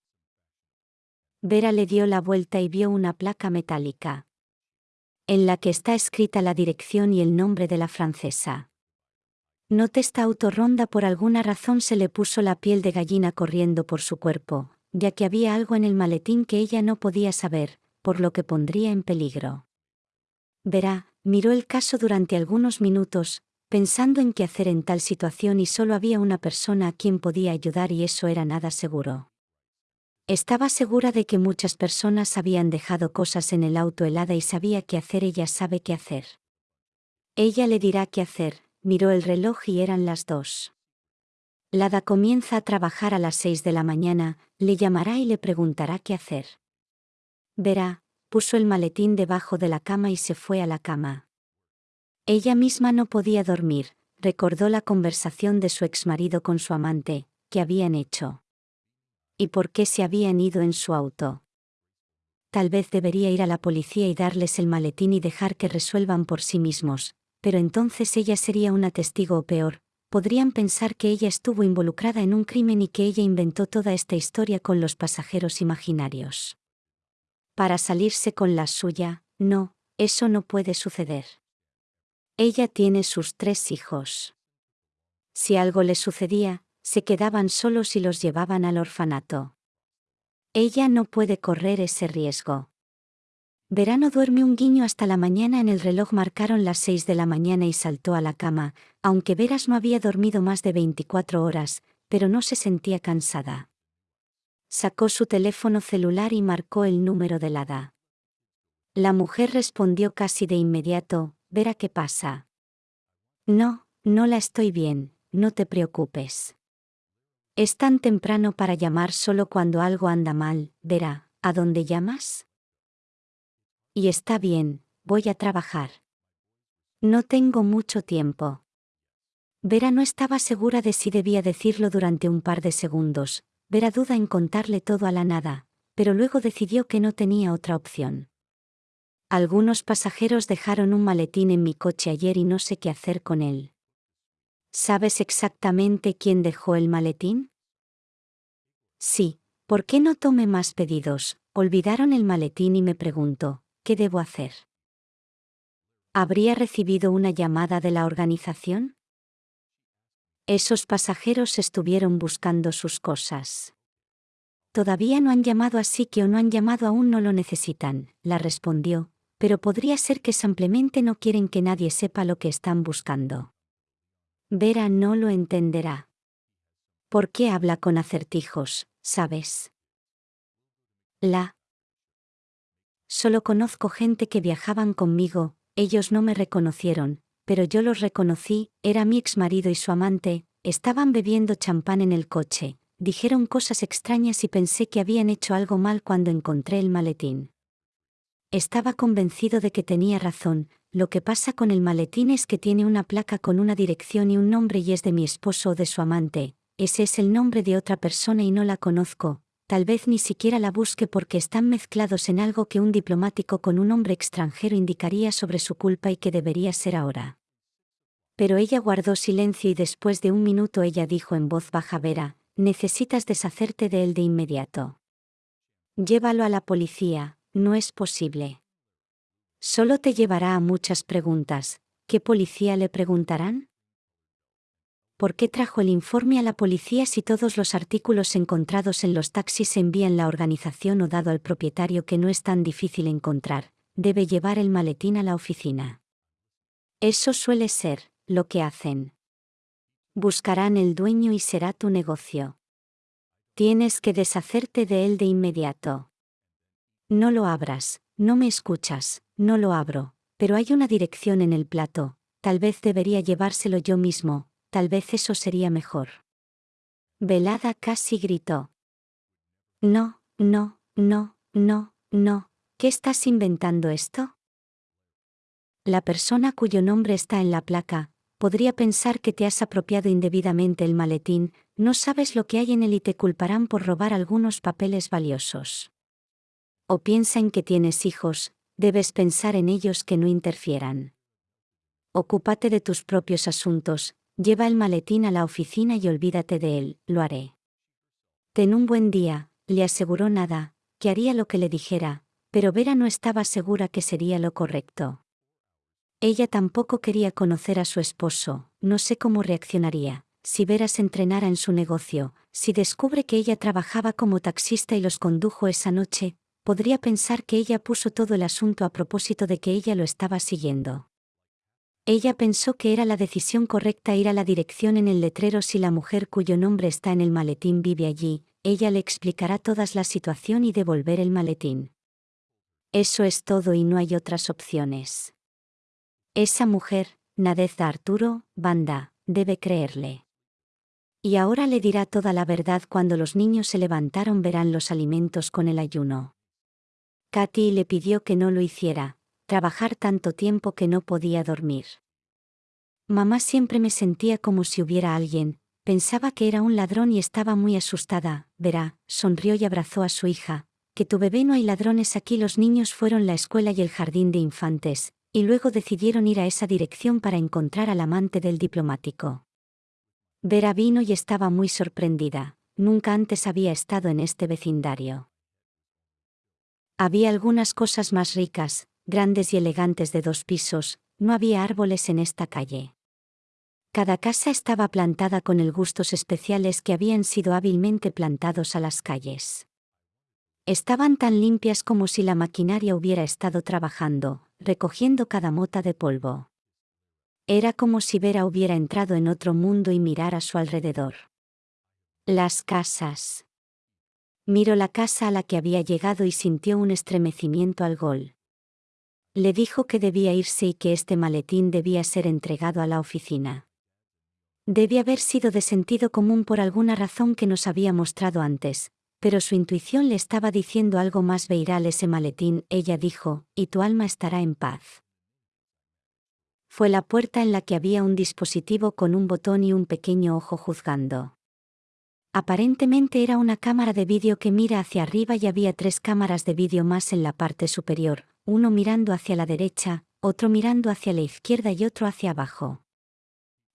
Speaker 1: Vera le dio la vuelta y vio una placa metálica. En la que está escrita la dirección y el nombre de la francesa. Note esta autorronda por alguna razón se le puso la piel de gallina corriendo por su cuerpo, ya que había algo en el maletín que ella no podía saber, por lo que pondría en peligro. Verá, miró el caso durante algunos minutos, pensando en qué hacer en tal situación y solo había una persona a quien podía ayudar y eso era nada seguro. Estaba segura de que muchas personas habían dejado cosas en el auto helada y sabía qué hacer, ella sabe qué hacer. Ella le dirá qué hacer, miró el reloj y eran las dos. Lada comienza a trabajar a las seis de la mañana, le llamará y le preguntará qué hacer. Verá, puso el maletín debajo de la cama y se fue a la cama. Ella misma no podía dormir, recordó la conversación de su exmarido con su amante, que habían hecho. ¿Y por qué se habían ido en su auto? Tal vez debería ir a la policía y darles el maletín y dejar que resuelvan por sí mismos, pero entonces ella sería una testigo o peor, podrían pensar que ella estuvo involucrada en un crimen y que ella inventó toda esta historia con los pasajeros imaginarios para salirse con la suya, no, eso no puede suceder. Ella tiene sus tres hijos. Si algo le sucedía, se quedaban solos y los llevaban al orfanato. Ella no puede correr ese riesgo. Verano duerme un guiño hasta la mañana en el reloj marcaron las seis de la mañana y saltó a la cama, aunque Veras no había dormido más de 24 horas, pero no se sentía cansada. Sacó su teléfono celular y marcó el número del hada. La mujer respondió casi de inmediato, verá qué pasa. No, no la estoy bien, no te preocupes. Es tan temprano para llamar solo cuando algo anda mal, verá, ¿a dónde llamas? Y está bien, voy a trabajar. No tengo mucho tiempo. Vera no estaba segura de si debía decirlo durante un par de segundos, Vera duda en contarle todo a la nada, pero luego decidió que no tenía otra opción. Algunos pasajeros dejaron un maletín en mi coche ayer y no sé qué hacer con él. ¿Sabes exactamente quién dejó el maletín? Sí, ¿por qué no tomé más pedidos? Olvidaron el maletín y me pregunto, ¿qué debo hacer? ¿Habría recibido una llamada de la organización? Esos pasajeros estuvieron buscando sus cosas. Todavía no han llamado así que o no han llamado aún no lo necesitan, la respondió, pero podría ser que simplemente no quieren que nadie sepa lo que están buscando. Vera no lo entenderá. ¿Por qué habla con acertijos, sabes? La. Solo conozco gente que viajaban conmigo, ellos no me reconocieron, pero yo los reconocí, era mi ex marido y su amante, estaban bebiendo champán en el coche, dijeron cosas extrañas y pensé que habían hecho algo mal cuando encontré el maletín. Estaba convencido de que tenía razón, lo que pasa con el maletín es que tiene una placa con una dirección y un nombre y es de mi esposo o de su amante, ese es el nombre de otra persona y no la conozco, tal vez ni siquiera la busque porque están mezclados en algo que un diplomático con un hombre extranjero indicaría sobre su culpa y que debería ser ahora. Pero ella guardó silencio y después de un minuto ella dijo en voz baja Vera, necesitas deshacerte de él de inmediato. Llévalo a la policía, no es posible. Solo te llevará a muchas preguntas, ¿qué policía le preguntarán? ¿Por qué trajo el informe a la policía si todos los artículos encontrados en los taxis se envían la organización o dado al propietario que no es tan difícil encontrar, debe llevar el maletín a la oficina? Eso suele ser, lo que hacen. Buscarán el dueño y será tu negocio. Tienes que deshacerte de él de inmediato. No lo abras, no me escuchas, no lo abro, pero hay una dirección en el plato, tal vez debería llevárselo yo mismo, tal vez eso sería mejor. Velada casi gritó. No, no, no, no, no, ¿qué estás inventando esto? La persona cuyo nombre está en la placa, podría pensar que te has apropiado indebidamente el maletín, no sabes lo que hay en él y te culparán por robar algunos papeles valiosos. O piensa en que tienes hijos, debes pensar en ellos que no interfieran. Ocúpate de tus propios asuntos, lleva el maletín a la oficina y olvídate de él, lo haré. Ten un buen día, le aseguró nada, que haría lo que le dijera, pero Vera no estaba segura que sería lo correcto. Ella tampoco quería conocer a su esposo, no sé cómo reaccionaría, si Vera se entrenara en su negocio, si descubre que ella trabajaba como taxista y los condujo esa noche, podría pensar que ella puso todo el asunto a propósito de que ella lo estaba siguiendo. Ella pensó que era la decisión correcta ir a la dirección en el letrero si la mujer cuyo nombre está en el maletín vive allí, ella le explicará toda la situación y devolver el maletín. Eso es todo y no hay otras opciones. Esa mujer, Nadeza Arturo, Banda, debe creerle. Y ahora le dirá toda la verdad cuando los niños se levantaron verán los alimentos con el ayuno. Katy le pidió que no lo hiciera, trabajar tanto tiempo que no podía dormir. Mamá siempre me sentía como si hubiera alguien, pensaba que era un ladrón y estaba muy asustada, verá, sonrió y abrazó a su hija, que tu bebé no hay ladrones aquí los niños fueron la escuela y el jardín de infantes, y luego decidieron ir a esa dirección para encontrar al amante del diplomático. Vera vino y estaba muy sorprendida, nunca antes había estado en este vecindario. Había algunas cosas más ricas, grandes y elegantes de dos pisos, no había árboles en esta calle. Cada casa estaba plantada con el gustos especiales que habían sido hábilmente plantados a las calles. Estaban tan limpias como si la maquinaria hubiera estado trabajando, recogiendo cada mota de polvo. Era como si Vera hubiera entrado en otro mundo y mirar a su alrededor. Las casas. Miró la casa a la que había llegado y sintió un estremecimiento al gol. Le dijo que debía irse y que este maletín debía ser entregado a la oficina. Debía haber sido de sentido común por alguna razón que nos había mostrado antes, pero su intuición le estaba diciendo algo más veiral ese maletín, ella dijo, y tu alma estará en paz. Fue la puerta en la que había un dispositivo con un botón y un pequeño ojo juzgando. Aparentemente era una cámara de vídeo que mira hacia arriba y había tres cámaras de vídeo más en la parte superior, uno mirando hacia la derecha, otro mirando hacia la izquierda y otro hacia abajo.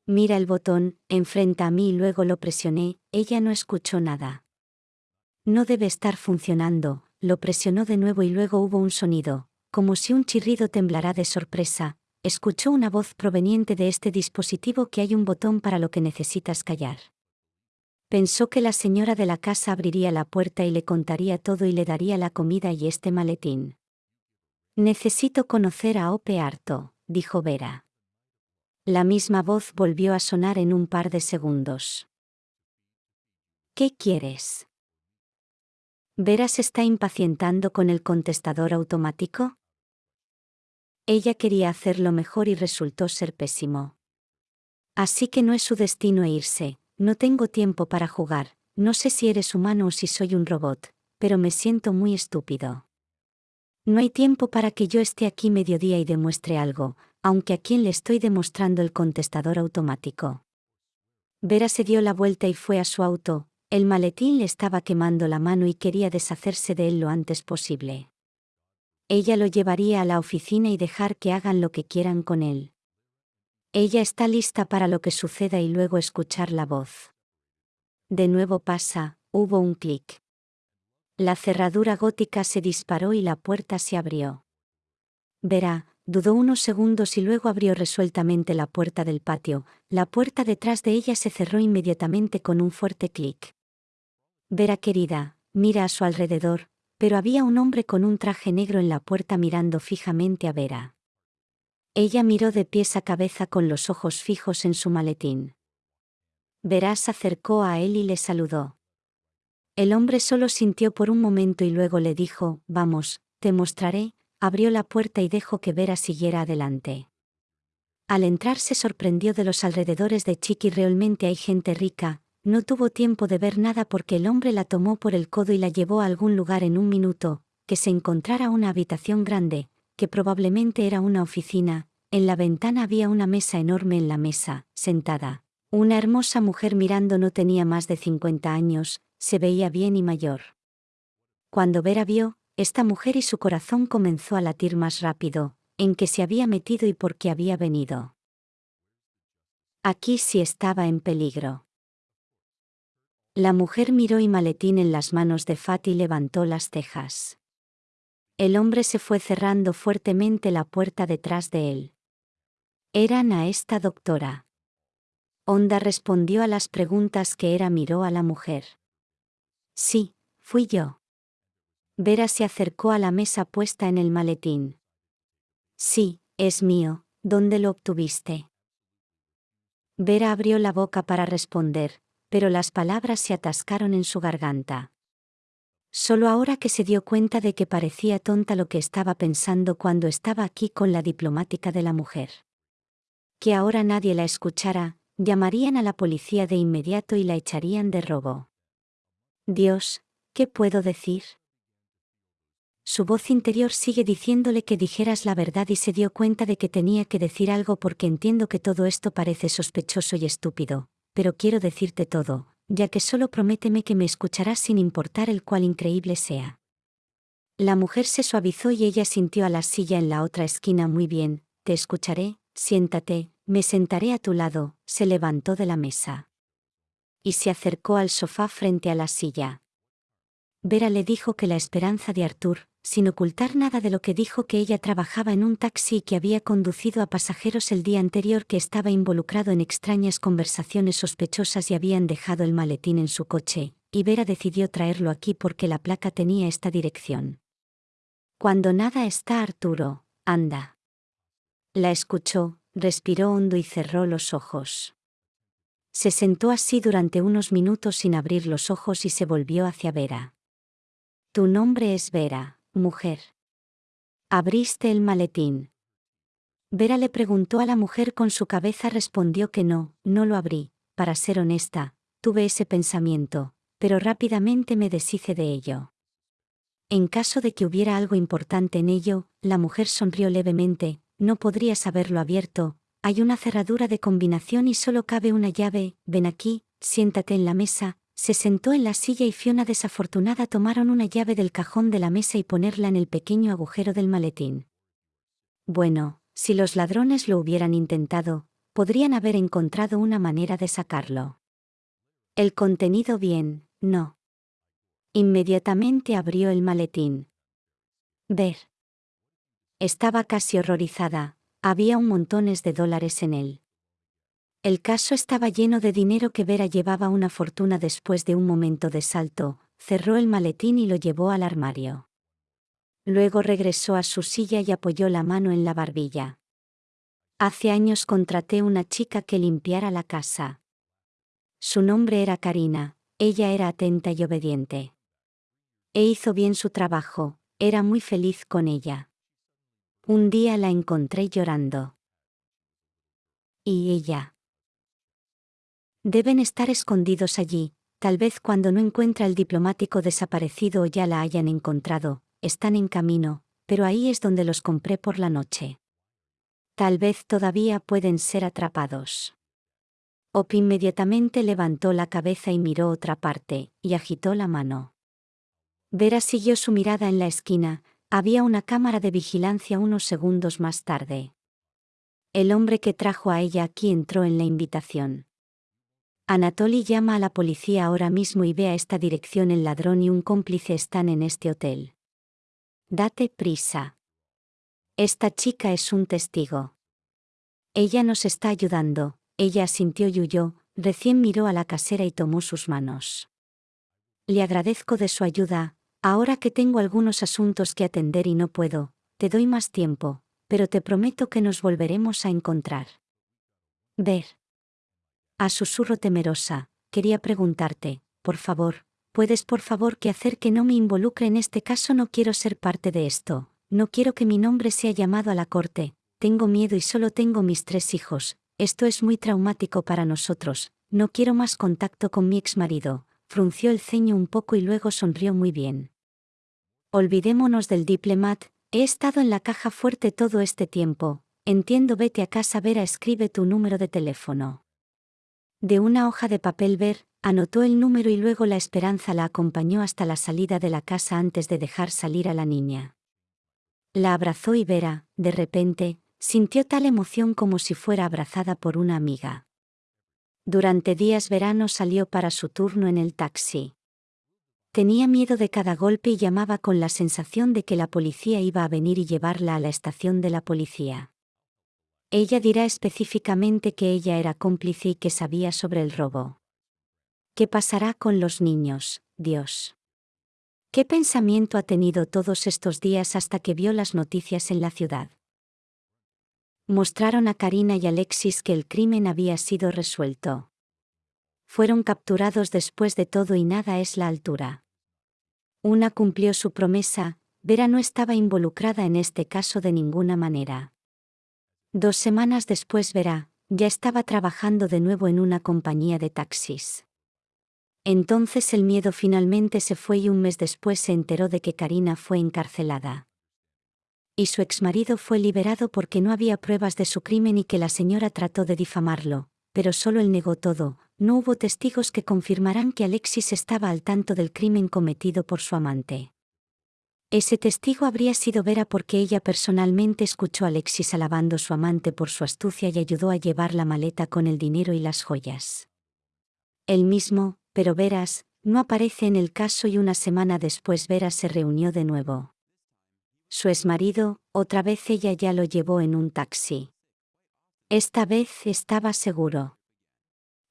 Speaker 1: Mira el botón, enfrenta a mí y luego lo presioné, ella no escuchó nada. No debe estar funcionando, lo presionó de nuevo y luego hubo un sonido, como si un chirrido temblará de sorpresa, escuchó una voz proveniente de este dispositivo que hay un botón para lo que necesitas callar. Pensó que la señora de la casa abriría la puerta y le contaría todo y le daría la comida y este maletín. Necesito conocer a Ope Harto, dijo Vera. La misma voz volvió a sonar en un par de segundos. ¿Qué quieres? ¿Vera se está impacientando con el contestador automático? Ella quería hacerlo mejor y resultó ser pésimo. Así que no es su destino irse, no tengo tiempo para jugar, no sé si eres humano o si soy un robot, pero me siento muy estúpido. No hay tiempo para que yo esté aquí mediodía y demuestre algo, aunque a quien le estoy demostrando el contestador automático. Vera se dio la vuelta y fue a su auto, el maletín le estaba quemando la mano y quería deshacerse de él lo antes posible. Ella lo llevaría a la oficina y dejar que hagan lo que quieran con él. Ella está lista para lo que suceda y luego escuchar la voz. De nuevo pasa, hubo un clic. La cerradura gótica se disparó y la puerta se abrió. Verá, dudó unos segundos y luego abrió resueltamente la puerta del patio, la puerta detrás de ella se cerró inmediatamente con un fuerte clic. Vera querida, mira a su alrededor, pero había un hombre con un traje negro en la puerta mirando fijamente a Vera. Ella miró de pies a cabeza con los ojos fijos en su maletín. Vera se acercó a él y le saludó. El hombre solo sintió por un momento y luego le dijo, Vamos, te mostraré, abrió la puerta y dejó que Vera siguiera adelante. Al entrar se sorprendió de los alrededores de Chiqui realmente hay gente rica, no tuvo tiempo de ver nada porque el hombre la tomó por el codo y la llevó a algún lugar en un minuto, que se encontrara una habitación grande, que probablemente era una oficina, en la ventana había una mesa enorme en la mesa, sentada. Una hermosa mujer mirando no tenía más de 50 años, se veía bien y mayor. Cuando Vera vio, esta mujer y su corazón comenzó a latir más rápido, en que se había metido y por qué había venido. Aquí sí estaba en peligro. La mujer miró y maletín en las manos de Fati levantó las cejas. El hombre se fue cerrando fuertemente la puerta detrás de él. Eran a esta doctora. Onda respondió a las preguntas que era miró a la mujer. Sí, fui yo. Vera se acercó a la mesa puesta en el maletín. Sí, es mío, ¿dónde lo obtuviste? Vera abrió la boca para responder, pero las palabras se atascaron en su garganta. Solo ahora que se dio cuenta de que parecía tonta lo que estaba pensando cuando estaba aquí con la diplomática de la mujer. Que ahora nadie la escuchara, llamarían a la policía de inmediato y la echarían de robo. Dios, ¿qué puedo decir? Su voz interior sigue diciéndole que dijeras la verdad y se dio cuenta de que tenía que decir algo porque entiendo que todo esto parece sospechoso y estúpido, pero quiero decirte todo, ya que solo prométeme que me escucharás sin importar el cual increíble sea. La mujer se suavizó y ella sintió a la silla en la otra esquina muy bien, te escucharé, siéntate, me sentaré a tu lado, se levantó de la mesa y se acercó al sofá frente a la silla. Vera le dijo que la esperanza de Arthur, sin ocultar nada de lo que dijo que ella trabajaba en un taxi que había conducido a pasajeros el día anterior que estaba involucrado en extrañas conversaciones sospechosas y habían dejado el maletín en su coche, y Vera decidió traerlo aquí porque la placa tenía esta dirección. Cuando nada está Arturo, anda. La escuchó, respiró hondo y cerró los ojos. Se sentó así durante unos minutos sin abrir los ojos y se volvió hacia Vera. Tu nombre es Vera, mujer. Abriste el maletín. Vera le preguntó a la mujer con su cabeza respondió que no, no lo abrí, para ser honesta, tuve ese pensamiento, pero rápidamente me deshice de ello. En caso de que hubiera algo importante en ello, la mujer sonrió levemente, no podrías haberlo abierto, hay una cerradura de combinación y solo cabe una llave, ven aquí, siéntate en la mesa, se sentó en la silla y Fiona desafortunada tomaron una llave del cajón de la mesa y ponerla en el pequeño agujero del maletín. Bueno, si los ladrones lo hubieran intentado, podrían haber encontrado una manera de sacarlo. El contenido bien, no. Inmediatamente abrió el maletín. Ver. Estaba casi horrorizada, había un montones de dólares en él. El caso estaba lleno de dinero que Vera llevaba una fortuna después de un momento de salto, cerró el maletín y lo llevó al armario. Luego regresó a su silla y apoyó la mano en la barbilla. Hace años contraté una chica que limpiara la casa. Su nombre era Karina, ella era atenta y obediente. E hizo bien su trabajo, era muy feliz con ella. Un día la encontré llorando. Y ella. Deben estar escondidos allí, tal vez cuando no encuentra el diplomático desaparecido o ya la hayan encontrado, están en camino, pero ahí es donde los compré por la noche. Tal vez todavía pueden ser atrapados. Op inmediatamente levantó la cabeza y miró otra parte, y agitó la mano. Vera siguió su mirada en la esquina, había una cámara de vigilancia unos segundos más tarde. El hombre que trajo a ella aquí entró en la invitación. Anatoly llama a la policía ahora mismo y ve a esta dirección el ladrón y un cómplice están en este hotel. Date prisa. Esta chica es un testigo. Ella nos está ayudando, ella asintió y huyó, recién miró a la casera y tomó sus manos. Le agradezco de su ayuda, Ahora que tengo algunos asuntos que atender y no puedo, te doy más tiempo, pero te prometo que nos volveremos a encontrar. Ver. A susurro temerosa, quería preguntarte, por favor, ¿puedes por favor que hacer que no me involucre en este caso? No quiero ser parte de esto, no quiero que mi nombre sea llamado a la corte, tengo miedo y solo tengo mis tres hijos, esto es muy traumático para nosotros, no quiero más contacto con mi exmarido, frunció el ceño un poco y luego sonrió muy bien. Olvidémonos del diplomat, he estado en la caja fuerte todo este tiempo, entiendo, vete a casa, Vera, escribe tu número de teléfono. De una hoja de papel ver, anotó el número y luego la esperanza la acompañó hasta la salida de la casa antes de dejar salir a la niña. La abrazó y Vera, de repente, sintió tal emoción como si fuera abrazada por una amiga. Durante días verano salió para su turno en el taxi. Tenía miedo de cada golpe y llamaba con la sensación de que la policía iba a venir y llevarla a la estación de la policía. Ella dirá específicamente que ella era cómplice y que sabía sobre el robo. ¿Qué pasará con los niños, Dios? ¿Qué pensamiento ha tenido todos estos días hasta que vio las noticias en la ciudad? Mostraron a Karina y Alexis que el crimen había sido resuelto. Fueron capturados después de todo y nada es la altura. Una cumplió su promesa, Vera no estaba involucrada en este caso de ninguna manera. Dos semanas después Vera, ya estaba trabajando de nuevo en una compañía de taxis. Entonces el miedo finalmente se fue y un mes después se enteró de que Karina fue encarcelada. Y su exmarido fue liberado porque no había pruebas de su crimen y que la señora trató de difamarlo, pero solo él negó todo, no hubo testigos que confirmaran que Alexis estaba al tanto del crimen cometido por su amante. Ese testigo habría sido Vera porque ella personalmente escuchó a Alexis alabando a su amante por su astucia y ayudó a llevar la maleta con el dinero y las joyas. Él mismo, pero Veras, no aparece en el caso y una semana después Vera se reunió de nuevo. Su exmarido, otra vez ella ya lo llevó en un taxi. Esta vez estaba seguro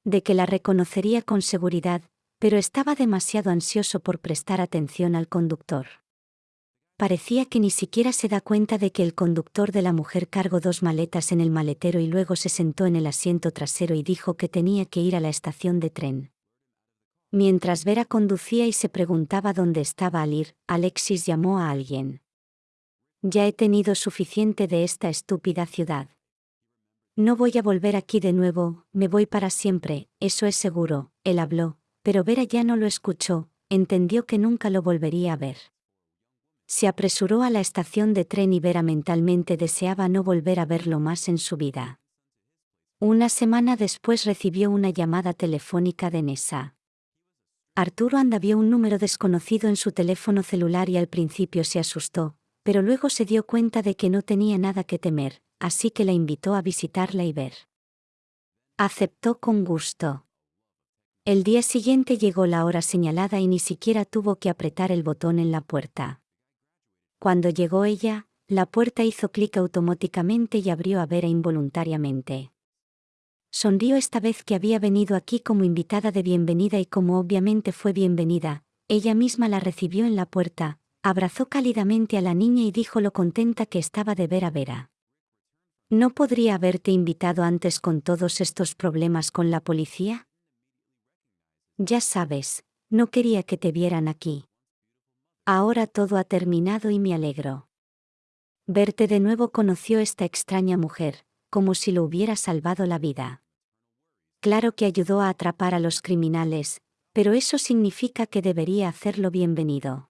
Speaker 1: de que la reconocería con seguridad, pero estaba demasiado ansioso por prestar atención al conductor. Parecía que ni siquiera se da cuenta de que el conductor de la mujer cargó dos maletas en el maletero y luego se sentó en el asiento trasero y dijo que tenía que ir a la estación de tren. Mientras Vera conducía y se preguntaba dónde estaba al ir, Alexis llamó a alguien. Ya he tenido suficiente de esta estúpida ciudad. No voy a volver aquí de nuevo, me voy para siempre, eso es seguro, él habló, pero Vera ya no lo escuchó, entendió que nunca lo volvería a ver. Se apresuró a la estación de tren y Vera mentalmente deseaba no volver a verlo más en su vida. Una semana después recibió una llamada telefónica de Nessa. Arturo Anda vio un número desconocido en su teléfono celular y al principio se asustó, pero luego se dio cuenta de que no tenía nada que temer, así que la invitó a visitarla y ver. Aceptó con gusto. El día siguiente llegó la hora señalada y ni siquiera tuvo que apretar el botón en la puerta. Cuando llegó ella, la puerta hizo clic automáticamente y abrió a Vera involuntariamente. Sonrió esta vez que había venido aquí como invitada de bienvenida y como obviamente fue bienvenida, ella misma la recibió en la puerta, abrazó cálidamente a la niña y dijo lo contenta que estaba de ver a Vera. ¿No podría haberte invitado antes con todos estos problemas con la policía? Ya sabes, no quería que te vieran aquí. Ahora todo ha terminado y me alegro. Verte de nuevo conoció esta extraña mujer, como si lo hubiera salvado la vida. Claro que ayudó a atrapar a los criminales, pero eso significa que debería hacerlo bienvenido.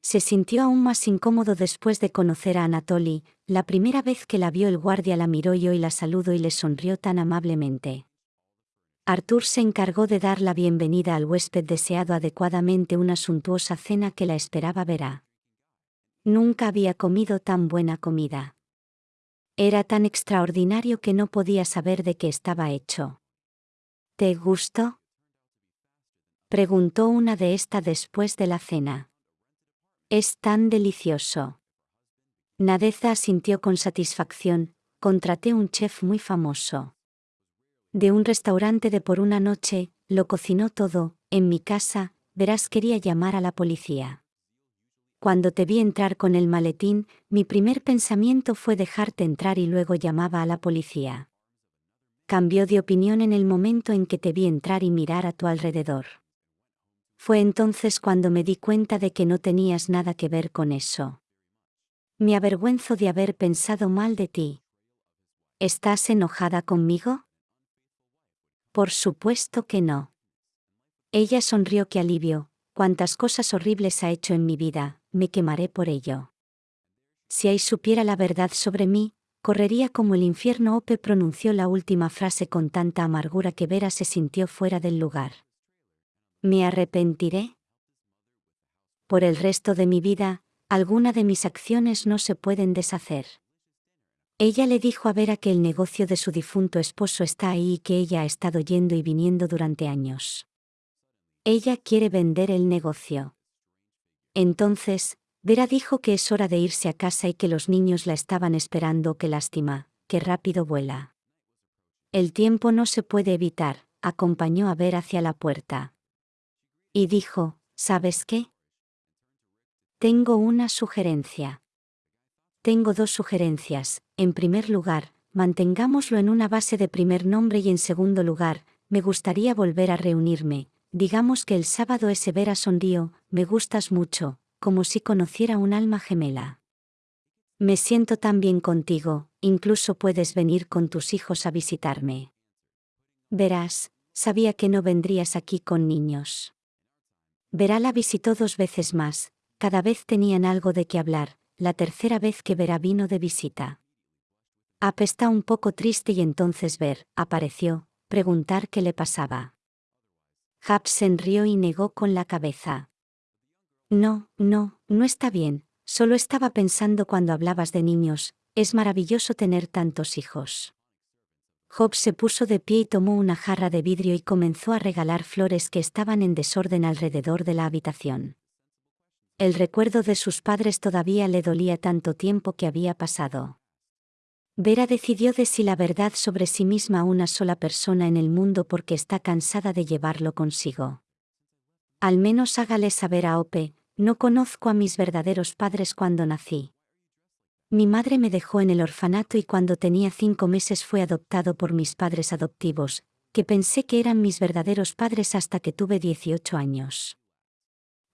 Speaker 1: Se sintió aún más incómodo después de conocer a Anatoly, la primera vez que la vio el guardia la miró y hoy la saludó y le sonrió tan amablemente. Arthur se encargó de dar la bienvenida al huésped deseado adecuadamente una suntuosa cena que la esperaba verá. Nunca había comido tan buena comida. Era tan extraordinario que no podía saber de qué estaba hecho. ¿Te gustó? Preguntó una de esta después de la cena. Es tan delicioso. Nadeza asintió con satisfacción, contraté un chef muy famoso. De un restaurante de por una noche, lo cocinó todo, en mi casa, verás quería llamar a la policía. Cuando te vi entrar con el maletín, mi primer pensamiento fue dejarte entrar y luego llamaba a la policía. Cambió de opinión en el momento en que te vi entrar y mirar a tu alrededor. Fue entonces cuando me di cuenta de que no tenías nada que ver con eso. Me avergüenzo de haber pensado mal de ti. ¿Estás enojada conmigo? Por supuesto que no. Ella sonrió que alivio, cuántas cosas horribles ha hecho en mi vida, me quemaré por ello. Si ahí supiera la verdad sobre mí, correría como el infierno. Ope pronunció la última frase con tanta amargura que Vera se sintió fuera del lugar. ¿Me arrepentiré? Por el resto de mi vida, alguna de mis acciones no se pueden deshacer. Ella le dijo a Vera que el negocio de su difunto esposo está ahí y que ella ha estado yendo y viniendo durante años. Ella quiere vender el negocio. Entonces, Vera dijo que es hora de irse a casa y que los niños la estaban esperando. Qué lástima, qué rápido vuela. El tiempo no se puede evitar, acompañó a Vera hacia la puerta. Y dijo, ¿sabes qué? Tengo una sugerencia. Tengo dos sugerencias. En primer lugar, mantengámoslo en una base de primer nombre y en segundo lugar, me gustaría volver a reunirme. Digamos que el sábado ese Vera sonrío, me gustas mucho, como si conociera un alma gemela. Me siento tan bien contigo, incluso puedes venir con tus hijos a visitarme. Verás, sabía que no vendrías aquí con niños. Verá la visitó dos veces más, cada vez tenían algo de qué hablar, la tercera vez que Vera vino de visita. Ap está un poco triste y entonces Ver, apareció, preguntar qué le pasaba. Hap rió y negó con la cabeza. No, no, no está bien, solo estaba pensando cuando hablabas de niños, es maravilloso tener tantos hijos. Job se puso de pie y tomó una jarra de vidrio y comenzó a regalar flores que estaban en desorden alrededor de la habitación. El recuerdo de sus padres todavía le dolía tanto tiempo que había pasado. Vera decidió de la verdad sobre sí misma a una sola persona en el mundo porque está cansada de llevarlo consigo. Al menos hágale saber a Ope, no conozco a mis verdaderos padres cuando nací. Mi madre me dejó en el orfanato y cuando tenía cinco meses fue adoptado por mis padres adoptivos, que pensé que eran mis verdaderos padres hasta que tuve 18 años.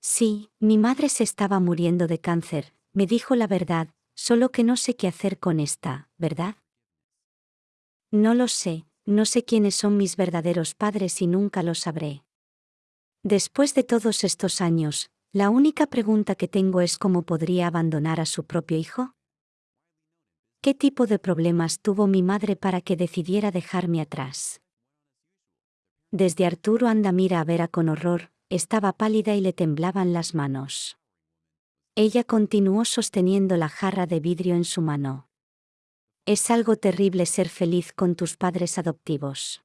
Speaker 1: Sí, mi madre se estaba muriendo de cáncer, me dijo la verdad, solo que no sé qué hacer con esta, ¿verdad? No lo sé, no sé quiénes son mis verdaderos padres y nunca lo sabré. Después de todos estos años, la única pregunta que tengo es cómo podría abandonar a su propio hijo. ¿Qué tipo de problemas tuvo mi madre para que decidiera dejarme atrás? Desde Arturo anda mira a Vera con horror, estaba pálida y le temblaban las manos. Ella continuó sosteniendo la jarra de vidrio en su mano. Es algo terrible ser feliz con tus padres adoptivos.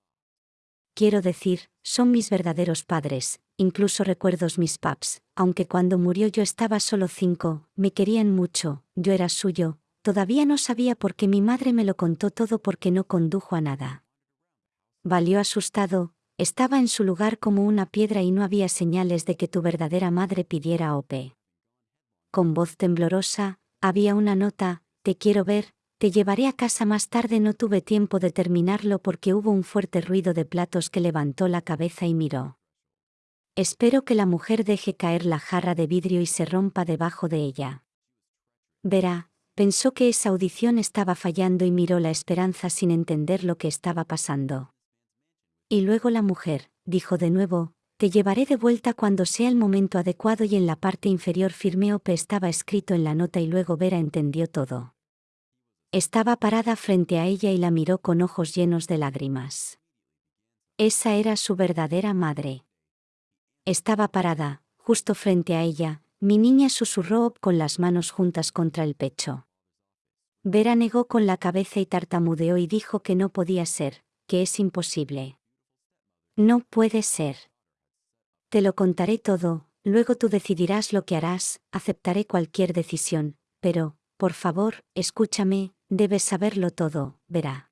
Speaker 1: Quiero decir, son mis verdaderos padres, incluso recuerdos mis paps, aunque cuando murió yo estaba solo cinco, me querían mucho, yo era suyo, todavía no sabía por qué mi madre me lo contó todo porque no condujo a nada. Valió asustado, estaba en su lugar como una piedra y no había señales de que tu verdadera madre pidiera ope. Con voz temblorosa, había una nota, te quiero ver, te llevaré a casa más tarde. No tuve tiempo de terminarlo porque hubo un fuerte ruido de platos que levantó la cabeza y miró. Espero que la mujer deje caer la jarra de vidrio y se rompa debajo de ella. Verá, pensó que esa audición estaba fallando y miró la esperanza sin entender lo que estaba pasando. Y luego la mujer, dijo de nuevo, te llevaré de vuelta cuando sea el momento adecuado y en la parte inferior firme Ope estaba escrito en la nota y luego Vera entendió todo. Estaba parada frente a ella y la miró con ojos llenos de lágrimas. Esa era su verdadera madre. Estaba parada, justo frente a ella, mi niña susurró con las manos juntas contra el pecho. Vera negó con la cabeza y tartamudeó y dijo que no podía ser, que es imposible. No puede ser. Te lo contaré todo, luego tú decidirás lo que harás, aceptaré cualquier decisión, pero, por favor, escúchame, debes saberlo todo, verá.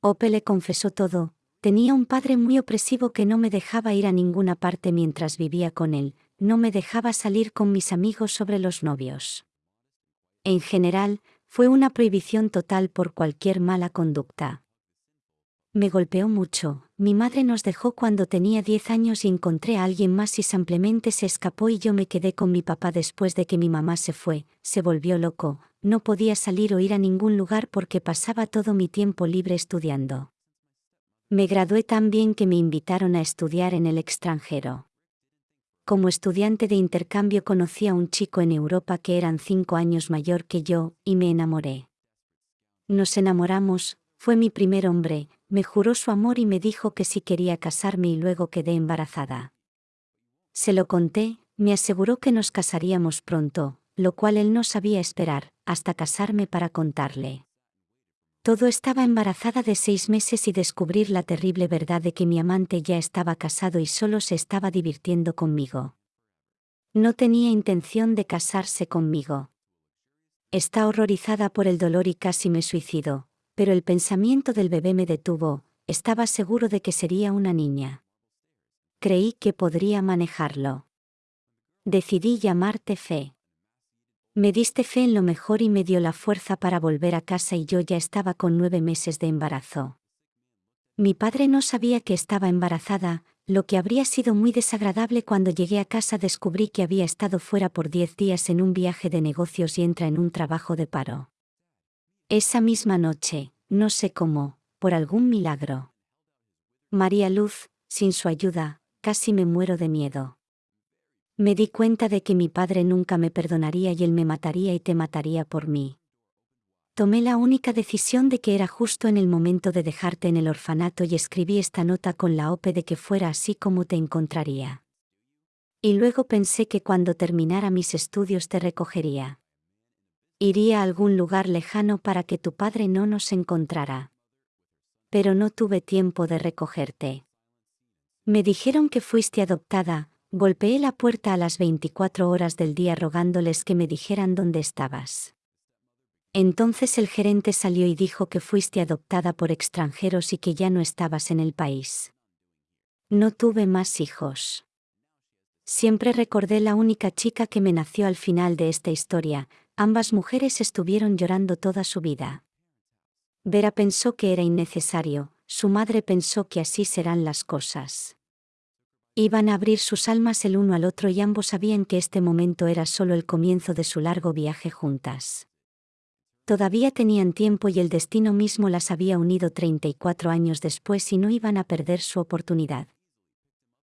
Speaker 1: Ope le confesó todo, tenía un padre muy opresivo que no me dejaba ir a ninguna parte mientras vivía con él, no me dejaba salir con mis amigos sobre los novios. En general, fue una prohibición total por cualquier mala conducta. Me golpeó mucho, mi madre nos dejó cuando tenía 10 años y encontré a alguien más y simplemente se escapó y yo me quedé con mi papá después de que mi mamá se fue, se volvió loco, no podía salir o ir a ningún lugar porque pasaba todo mi tiempo libre estudiando. Me gradué tan bien que me invitaron a estudiar en el extranjero. Como estudiante de intercambio conocí a un chico en Europa que eran cinco años mayor que yo, y me enamoré. Nos enamoramos, fue mi primer hombre, me juró su amor y me dijo que si quería casarme y luego quedé embarazada. Se lo conté, me aseguró que nos casaríamos pronto, lo cual él no sabía esperar, hasta casarme para contarle. Todo estaba embarazada de seis meses y descubrir la terrible verdad de que mi amante ya estaba casado y solo se estaba divirtiendo conmigo. No tenía intención de casarse conmigo. Está horrorizada por el dolor y casi me suicido, pero el pensamiento del bebé me detuvo, estaba seguro de que sería una niña. Creí que podría manejarlo. Decidí llamarte Fe. Me diste fe en lo mejor y me dio la fuerza para volver a casa y yo ya estaba con nueve meses de embarazo. Mi padre no sabía que estaba embarazada, lo que habría sido muy desagradable cuando llegué a casa descubrí que había estado fuera por diez días en un viaje de negocios y entra en un trabajo de paro. Esa misma noche, no sé cómo, por algún milagro. María Luz, sin su ayuda, casi me muero de miedo. Me di cuenta de que mi padre nunca me perdonaría y él me mataría y te mataría por mí. Tomé la única decisión de que era justo en el momento de dejarte en el orfanato y escribí esta nota con la OPE de que fuera así como te encontraría. Y luego pensé que cuando terminara mis estudios te recogería. Iría a algún lugar lejano para que tu padre no nos encontrara. Pero no tuve tiempo de recogerte. Me dijeron que fuiste adoptada, Golpeé la puerta a las 24 horas del día rogándoles que me dijeran dónde estabas. Entonces el gerente salió y dijo que fuiste adoptada por extranjeros y que ya no estabas en el país. No tuve más hijos. Siempre recordé la única chica que me nació al final de esta historia, ambas mujeres estuvieron llorando toda su vida. Vera pensó que era innecesario, su madre pensó que así serán las cosas. Iban a abrir sus almas el uno al otro y ambos sabían que este momento era solo el comienzo de su largo viaje juntas. Todavía tenían tiempo y el destino mismo las había unido 34 años después y no iban a perder su oportunidad.